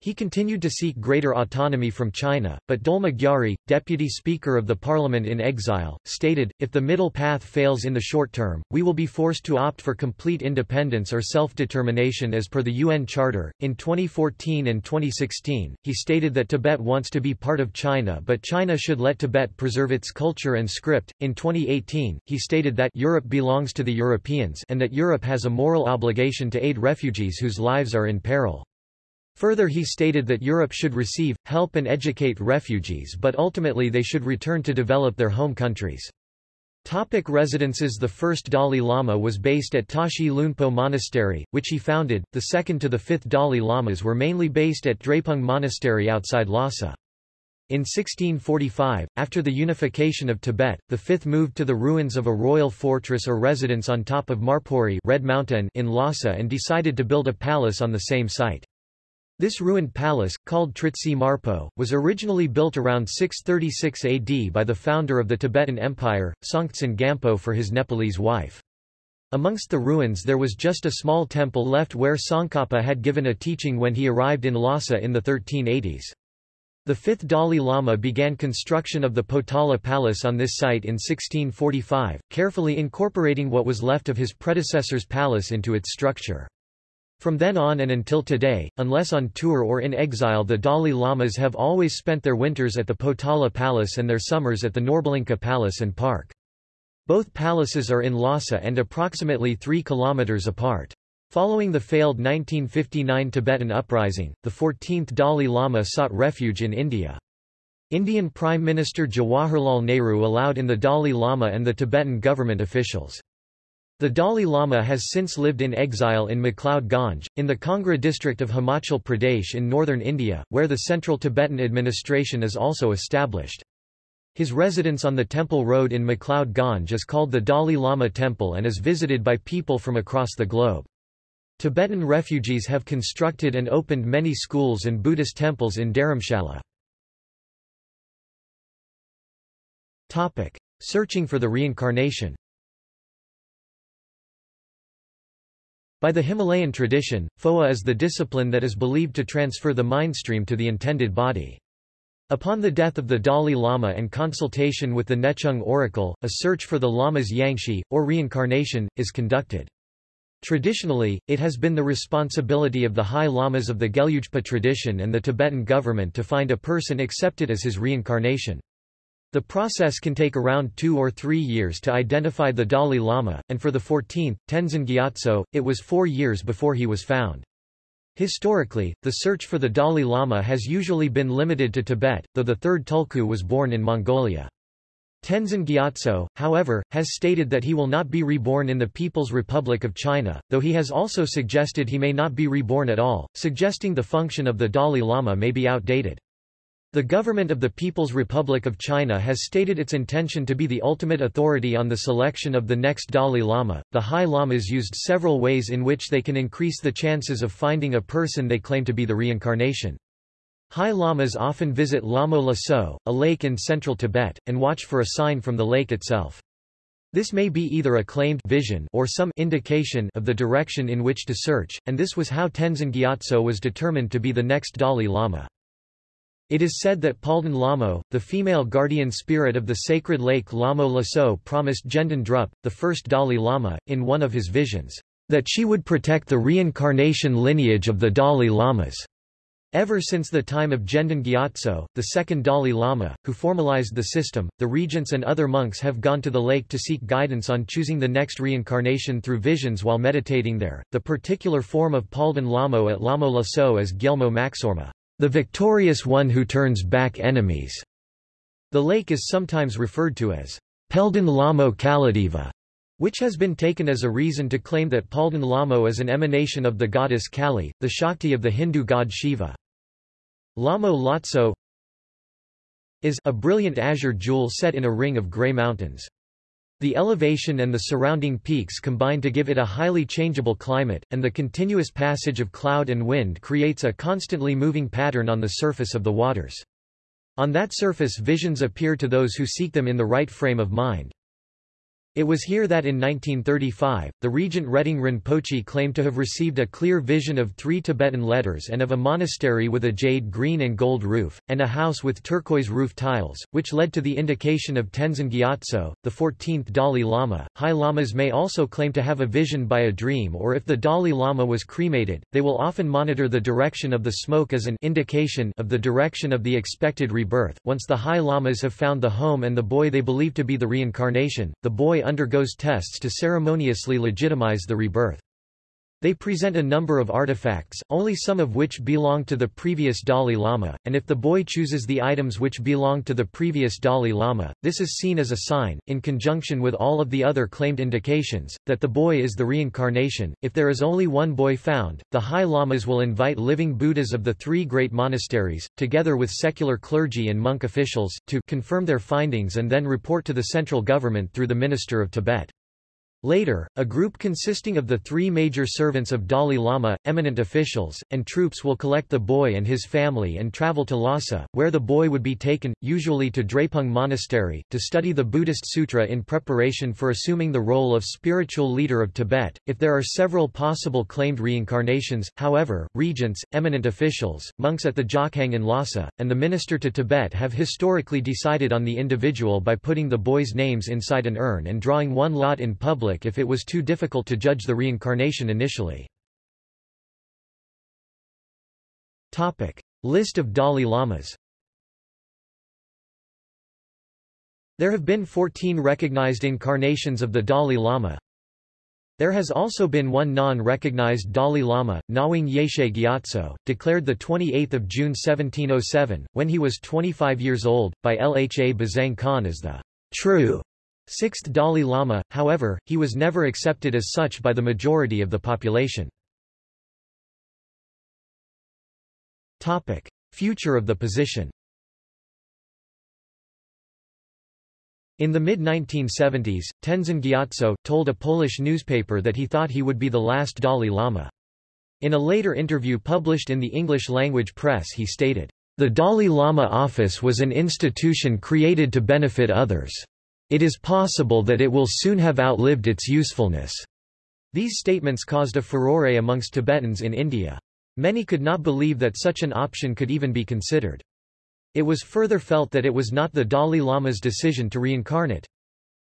He continued to seek greater autonomy from China, but Dolma Gyari, deputy speaker of the parliament in exile, stated, if the middle path fails in the short term, we will be forced to opt for complete independence or self-determination as per the UN Charter. In 2014 and 2016, he stated that Tibet wants to be part of China but China should let Tibet preserve its culture and script. In 2018, he stated that Europe belongs to the Europeans and that Europe has a moral obligation to aid refugees whose lives are in peril. Further he stated that Europe should receive, help and educate refugees but ultimately they should return to develop their home countries. Topic residences The first Dalai Lama was based at Tashi Lhunpo Monastery, which he founded, the second to the fifth Dalai Lamas were mainly based at Drepung Monastery outside Lhasa. In 1645, after the unification of Tibet, the fifth moved to the ruins of a royal fortress or residence on top of Marpori Red Mountain in Lhasa and decided to build a palace on the same site. This ruined palace, called Tritsi Marpo, was originally built around 636 AD by the founder of the Tibetan Empire, Songtsen Gampo for his Nepalese wife. Amongst the ruins there was just a small temple left where Tsongkhapa had given a teaching when he arrived in Lhasa in the 1380s. The fifth Dalai Lama began construction of the Potala Palace on this site in 1645, carefully incorporating what was left of his predecessor's palace into its structure. From then on and until today, unless on tour or in exile the Dalai Lamas have always spent their winters at the Potala Palace and their summers at the Norbulingka Palace and Park. Both palaces are in Lhasa and approximately 3 kilometers apart. Following the failed 1959 Tibetan uprising, the 14th Dalai Lama sought refuge in India. Indian Prime Minister Jawaharlal Nehru allowed in the Dalai Lama and the Tibetan government officials. The Dalai Lama has since lived in exile in McLeod Ganj, in the Kangra district of Himachal Pradesh in northern India, where the Central Tibetan administration is also established. His residence on the Temple Road in McLeod Ganj is called the Dalai Lama Temple and is visited by people from across the globe. Tibetan refugees have constructed and opened many schools and Buddhist temples in Dharamshala. Searching for the reincarnation By the Himalayan tradition, Phowa is the discipline that is believed to transfer the mind stream to the intended body. Upon the death of the Dalai Lama and consultation with the Nechung oracle, a search for the Lama's Yangshi, or reincarnation, is conducted. Traditionally, it has been the responsibility of the High Lamas of the Gelugpa tradition and the Tibetan government to find a person accepted as his reincarnation. The process can take around two or three years to identify the Dalai Lama, and for the 14th, Tenzin Gyatso, it was four years before he was found. Historically, the search for the Dalai Lama has usually been limited to Tibet, though the third Tulku was born in Mongolia. Tenzin Gyatso, however, has stated that he will not be reborn in the People's Republic of China, though he has also suggested he may not be reborn at all, suggesting the function of the Dalai Lama may be outdated. The government of the People's Republic of China has stated its intention to be the ultimate authority on the selection of the next Dalai Lama. The High Lamas used several ways in which they can increase the chances of finding a person they claim to be the reincarnation. High Lamas often visit Lamo Laso, a lake in central Tibet, and watch for a sign from the lake itself. This may be either a claimed vision or some indication of the direction in which to search, and this was how Tenzin Gyatso was determined to be the next Dalai Lama. It is said that Palden Lamo, the female guardian spirit of the sacred lake Lamo Laso promised Gendon Drup, the first Dalai Lama, in one of his visions, that she would protect the reincarnation lineage of the Dalai Lamas. Ever since the time of Gendon Gyatso, the second Dalai Lama, who formalized the system, the regents and other monks have gone to the lake to seek guidance on choosing the next reincarnation through visions while meditating there. The particular form of Palden Lamo at Lamo Laso is Gyelmo Maksorma the victorious one who turns back enemies. The lake is sometimes referred to as Peldan Lamo Kaladeva, which has been taken as a reason to claim that Palden Lamo is an emanation of the goddess Kali, the Shakti of the Hindu god Shiva. Lamo Lotso is a brilliant azure jewel set in a ring of grey mountains. The elevation and the surrounding peaks combine to give it a highly changeable climate, and the continuous passage of cloud and wind creates a constantly moving pattern on the surface of the waters. On that surface visions appear to those who seek them in the right frame of mind. It was here that in 1935, the regent Reting Rinpoche claimed to have received a clear vision of three Tibetan letters and of a monastery with a jade green and gold roof, and a house with turquoise roof tiles, which led to the indication of Tenzin Gyatso, the 14th Dalai Lama. High Lamas may also claim to have a vision by a dream or if the Dalai Lama was cremated, they will often monitor the direction of the smoke as an indication of the direction of the expected rebirth. Once the High Lamas have found the home and the boy they believe to be the reincarnation, the boy undergoes tests to ceremoniously legitimize the rebirth. They present a number of artifacts, only some of which belong to the previous Dalai Lama, and if the boy chooses the items which belong to the previous Dalai Lama, this is seen as a sign, in conjunction with all of the other claimed indications, that the boy is the reincarnation. If there is only one boy found, the High Lamas will invite living Buddhas of the three great monasteries, together with secular clergy and monk officials, to confirm their findings and then report to the central government through the Minister of Tibet. Later, a group consisting of the three major servants of Dalai Lama, eminent officials, and troops will collect the boy and his family and travel to Lhasa, where the boy would be taken, usually to Drepung Monastery, to study the Buddhist Sutra in preparation for assuming the role of spiritual leader of Tibet. If there are several possible claimed reincarnations, however, regents, eminent officials, monks at the Jokhang in Lhasa, and the minister to Tibet have historically decided on the individual by putting the boys' names inside an urn and drawing one lot in public public if it was too difficult to judge the reincarnation initially. Topic. List of Dalai Lamas There have been 14 recognized incarnations of the Dalai Lama. There has also been one non-recognized Dalai Lama, Ngawang Yeshe Gyatso, declared 28 June 1707, when he was 25 years old, by Lha Bazang Khan as the true Sixth Dalai Lama, however, he was never accepted as such by the majority of the population. Topic. Future of the position In the mid-1970s, Tenzin Gyatso, told a Polish newspaper that he thought he would be the last Dalai Lama. In a later interview published in the English-language press he stated, "...the Dalai Lama office was an institution created to benefit others. It is possible that it will soon have outlived its usefulness. These statements caused a furore amongst Tibetans in India. Many could not believe that such an option could even be considered. It was further felt that it was not the Dalai Lama's decision to reincarnate.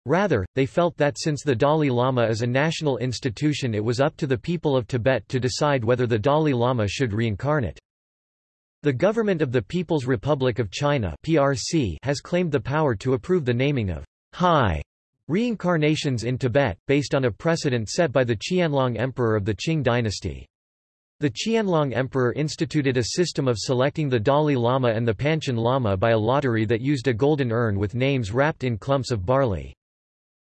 Rather, they felt that since the Dalai Lama is a national institution it was up to the people of Tibet to decide whether the Dalai Lama should reincarnate. The government of the People's Republic of China PRC has claimed the power to approve the naming of high reincarnations in Tibet, based on a precedent set by the Qianlong emperor of the Qing dynasty. The Qianlong Emperor instituted a system of selecting the Dalai Lama and the Panchen Lama by a lottery that used a golden urn with names wrapped in clumps of barley.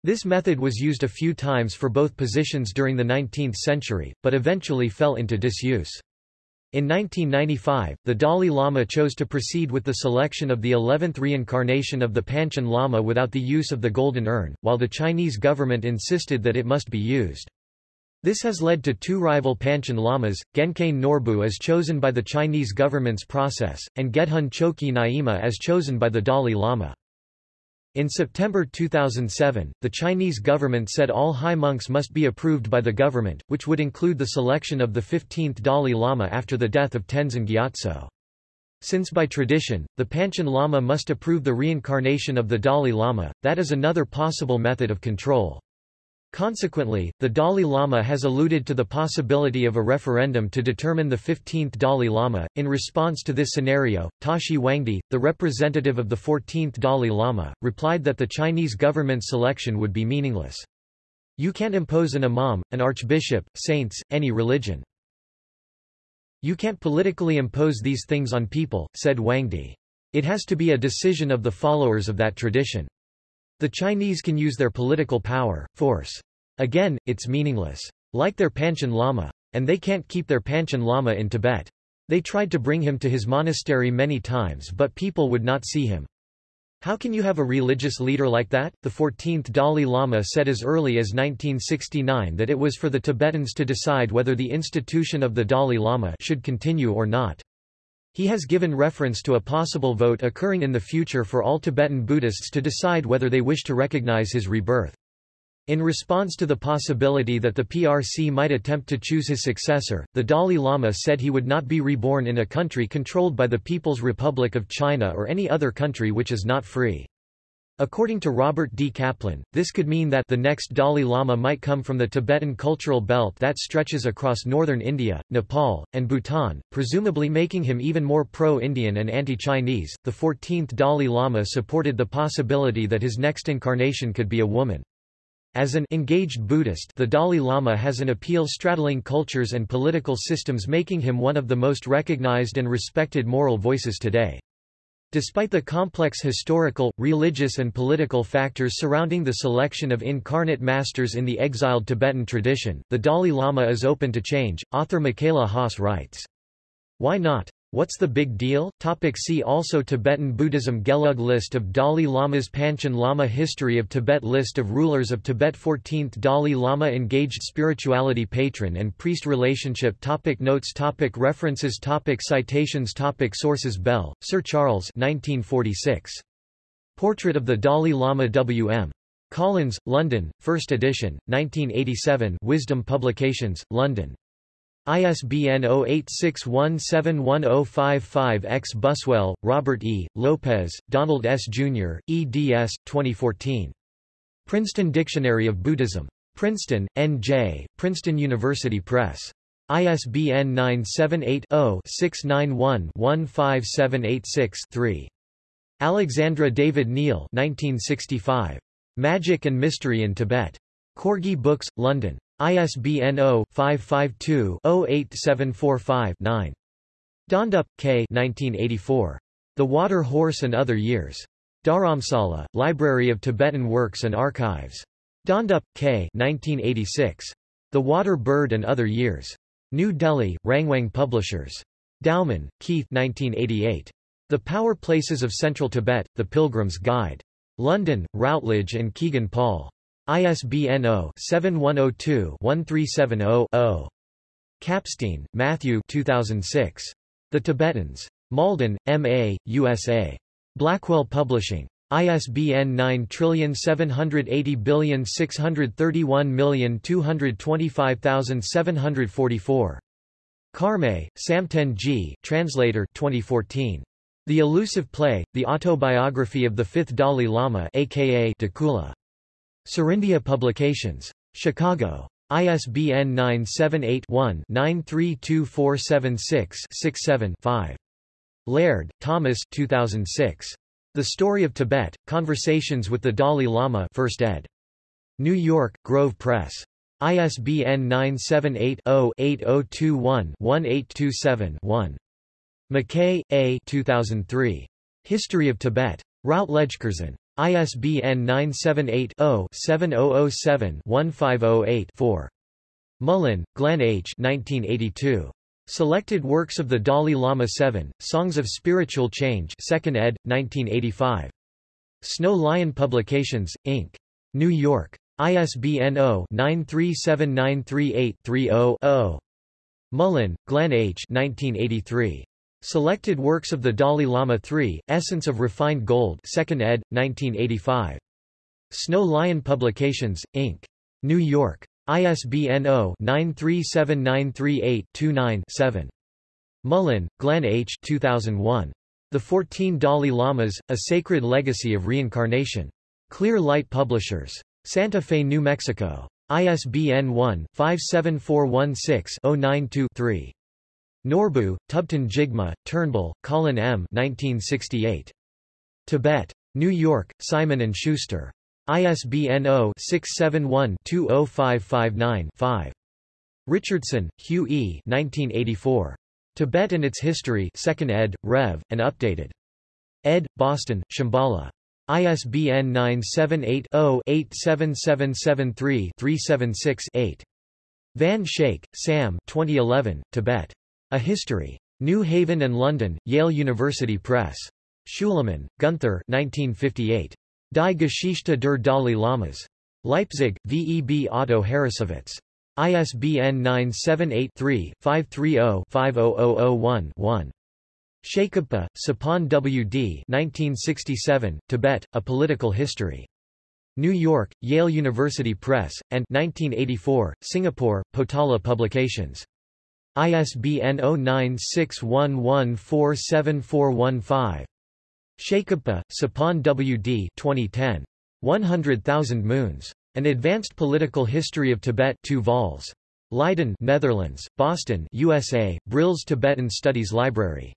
This method was used a few times for both positions during the 19th century, but eventually fell into disuse. In 1995, the Dalai Lama chose to proceed with the selection of the 11th reincarnation of the Panchen Lama without the use of the golden urn, while the Chinese government insisted that it must be used. This has led to two rival Panchen Lamas, Gyaincain Norbu as chosen by the Chinese government's process, and Gedhun Choekyi Nyima as chosen by the Dalai Lama. In September 2007, the Chinese government said all high monks must be approved by the government, which would include the selection of the 15th Dalai Lama after the death of Tenzin Gyatso. Since by tradition, the Panchen Lama must approve the reincarnation of the Dalai Lama, that is another possible method of control. Consequently, the Dalai Lama has alluded to the possibility of a referendum to determine the 15th Dalai Lama. In response to this scenario, Tashi Wangdi, the representative of the 14th Dalai Lama, replied that the Chinese government's selection would be meaningless. You can't impose an imam, an archbishop, saints, any religion. You can't politically impose these things on people, said Wangdi. It has to be a decision of the followers of that tradition. The Chinese can use their political power, force. Again, it's meaningless. Like their Panchen Lama. And they can't keep their Panchen Lama in Tibet. They tried to bring him to his monastery many times but people would not see him. How can you have a religious leader like that? The 14th Dalai Lama said as early as 1969 that it was for the Tibetans to decide whether the institution of the Dalai Lama should continue or not. He has given reference to a possible vote occurring in the future for all Tibetan Buddhists to decide whether they wish to recognize his rebirth. In response to the possibility that the PRC might attempt to choose his successor, the Dalai Lama said he would not be reborn in a country controlled by the People's Republic of China or any other country which is not free. According to Robert D. Kaplan, this could mean that the next Dalai Lama might come from the Tibetan cultural belt that stretches across northern India, Nepal, and Bhutan, presumably making him even more pro-Indian and anti-Chinese. The 14th Dalai Lama supported the possibility that his next incarnation could be a woman. As an engaged Buddhist the Dalai Lama has an appeal straddling cultures and political systems making him one of the most recognized and respected moral voices today. Despite the complex historical, religious and political factors surrounding the selection of incarnate masters in the exiled Tibetan tradition, the Dalai Lama is open to change, author Michaela Haas writes. Why not? What's the big deal? Topic see also Tibetan Buddhism Gelug List of Dalai Lamas Panchen Lama History of Tibet List of rulers of Tibet 14th Dalai Lama Engaged spirituality Patron and priest relationship topic Notes topic References topic Citations topic Sources Bell, Sir Charles 1946. Portrait of the Dalai Lama W.M. Collins, London, 1st edition, 1987 Wisdom Publications, London. ISBN 0861710055-X Buswell, Robert E., Lopez, Donald S. Jr., eds. 2014. Princeton Dictionary of Buddhism. Princeton, N.J., Princeton University Press. ISBN 978-0-691-15786-3. Alexandra David-Néel 1965. Magic and Mystery in Tibet. Corgi Books, London. ISBN 0-552-08745-9. Dhondup, K. 1984. The Water Horse and Other Years. Dharamsala, Library of Tibetan Works and Archives. Dhondup, K. 1986. The Water Bird and Other Years. New Delhi, Rangwang Publishers. Dowman, Keith 1988. The Power Places of Central Tibet, The Pilgrim's Guide. London, Routledge and Kegan Paul. ISBN 0-7102-1370-0. Kapstein, Matthew 2006. The Tibetans. Malden, M.A., USA. Blackwell Publishing. ISBN 9780631225744. Karmay, Samten G. Translator 2014. The Elusive Play, The Autobiography of the Fifth Dalai Lama aka Dukula. Serindia Publications. Chicago. ISBN 978-1-932476-67-5. Laird, Thomas 2006. The Story of Tibet, Conversations with the Dalai Lama 1st ed. New York, Grove Press. ISBN 978-0-8021-1827-1. McKay, A. 2003. History of Tibet. Routledge-Curzon. ISBN 978-0-7007-1508-4. Mullin, Glenn H. 1982. Selected Works of the Dalai Lama 7, Songs of Spiritual Change 2nd ed., 1985. Snow Lion Publications, Inc. New York. ISBN 0-937938-30-0. Mullin, Glenn H. 1983. Selected Works of the Dalai Lama 3, Essence of Refined Gold 2nd ed., 1985. Snow Lion Publications, Inc. New York. ISBN 0-937938-29-7. Mullin, Glenn H. 2001. The Fourteen Dalai Lamas, A Sacred Legacy of Reincarnation. Clear Light Publishers. Santa Fe, New Mexico. ISBN 1-57416-092-3. Norbu, Thubten Jigme, Turnbull, Colin M. 1968. Tibet. New York, Simon & Schuster. ISBN 0-671-20559-5. Richardson, Hugh E. 1984. Tibet and Its History 2nd ed., Rev., and updated. Ed. Boston, Shambhala. ISBN 978 0 87773 376 8. Van Schaik, Sam 2011, Tibet. A History. New Haven and London, Yale University Press. Schulemann, Gunther 1958. Die Geschichte der Dalai Lamas. Leipzig, VEB Otto Harrassowitz. ISBN 978-3-530-50001-1. Shakabpa, Tsepon W. D. 1967, Tibet, A Political History. New York, Yale University Press, and 1984, Singapore, Potala Publications. ISBN 0961147415. Shakabpa, Tsepon W. D. 2010. 100,000 Moons. An Advanced Political History of Tibet 2 vols. Leiden, Netherlands, Boston, USA, Brill's Tibetan Studies Library.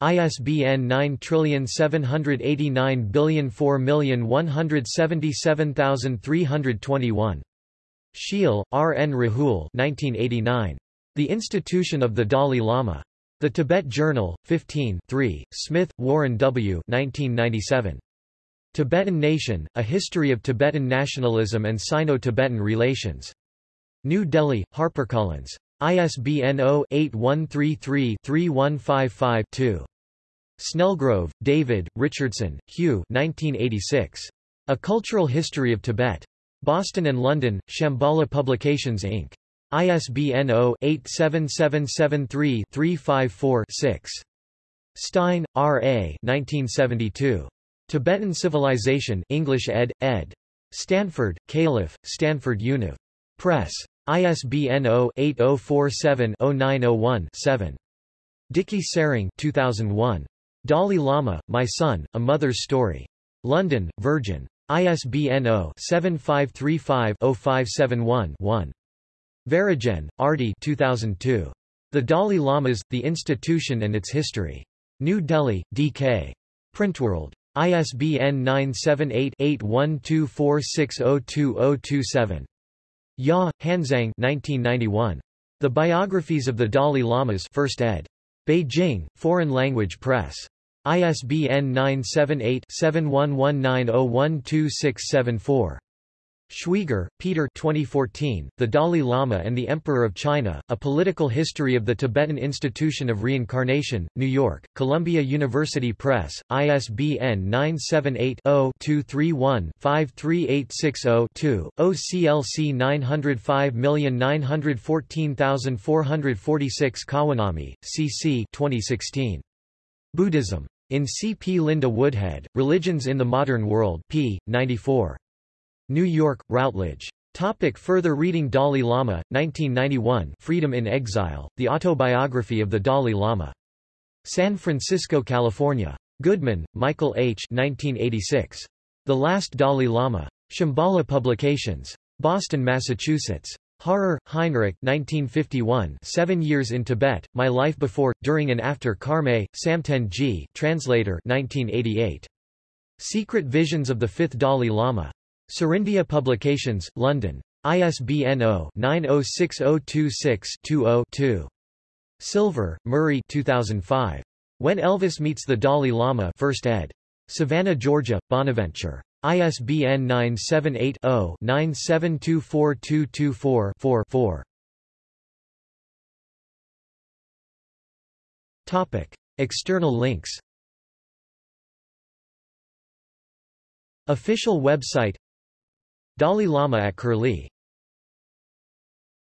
ISBN 97804177321. Sheel, R. N. Rahul 1989. The Institution of the Dalai Lama. The Tibet Journal, 15 3, Smith, Warren W. 1997. Tibetan Nation, A History of Tibetan Nationalism and Sino-Tibetan Relations. New Delhi, HarperCollins. ISBN 0-8133-3155-2. Snellgrove, David, Richardson, Hugh 1986. A Cultural History of Tibet. Boston and London, Shambhala Publications Inc. ISBN 0-87773-354-6. Stein, R. A. 1972. Tibetan Civilization English ed. ed. Stanford, Calif., Stanford Univ. Press. ISBN 0-8047-0901-7. Diki Tsering 2001. Dalai Lama, My Son, A Mother's Story. London, Virgin. ISBN 0-7535-0571-1. Verhaegen, Ardy 2002. The Dalai Lamas, The Institution and Its History. New Delhi, D.K. Printworld. ISBN 978-8124602027. Ya, Hanzhang 1991. The Biographies of the Dalai Lamas 1st ed. Beijing, Foreign Language Press. ISBN 978-7119012674. Schweiger, Peter 2014, The Dalai Lama and the Emperor of China, A Political History of the Tibetan Institution of Reincarnation, New York, Columbia University Press, ISBN 978-0-231-53860-2, OCLC 905914446 Kawanami, C.C. 2016. Buddhism. In C. P. Linda Woodhead, Religions in the Modern World p. 94. New York, Routledge. Topic further reading Dalai Lama, 1991 Freedom in Exile, The Autobiography of the Dalai Lama. San Francisco, California. Goodman, Michael H. 1986. The Last Dalai Lama. Shambhala Publications. Boston, Massachusetts. Harrer, Heinrich 1951 Seven Years in Tibet, My Life Before, During and After Karmay, Samten G. Translator 1988. Secret Visions of the Fifth Dalai Lama. Serindia Publications, London. ISBN 0-906026-20-2. Silver, Murray 2005. When Elvis Meets the Dalai Lama 1st ed. Savannah, Georgia, Bonaventure. ISBN 978 0 9724224 4 Topic. External links Official website Dalai Lama at Curlie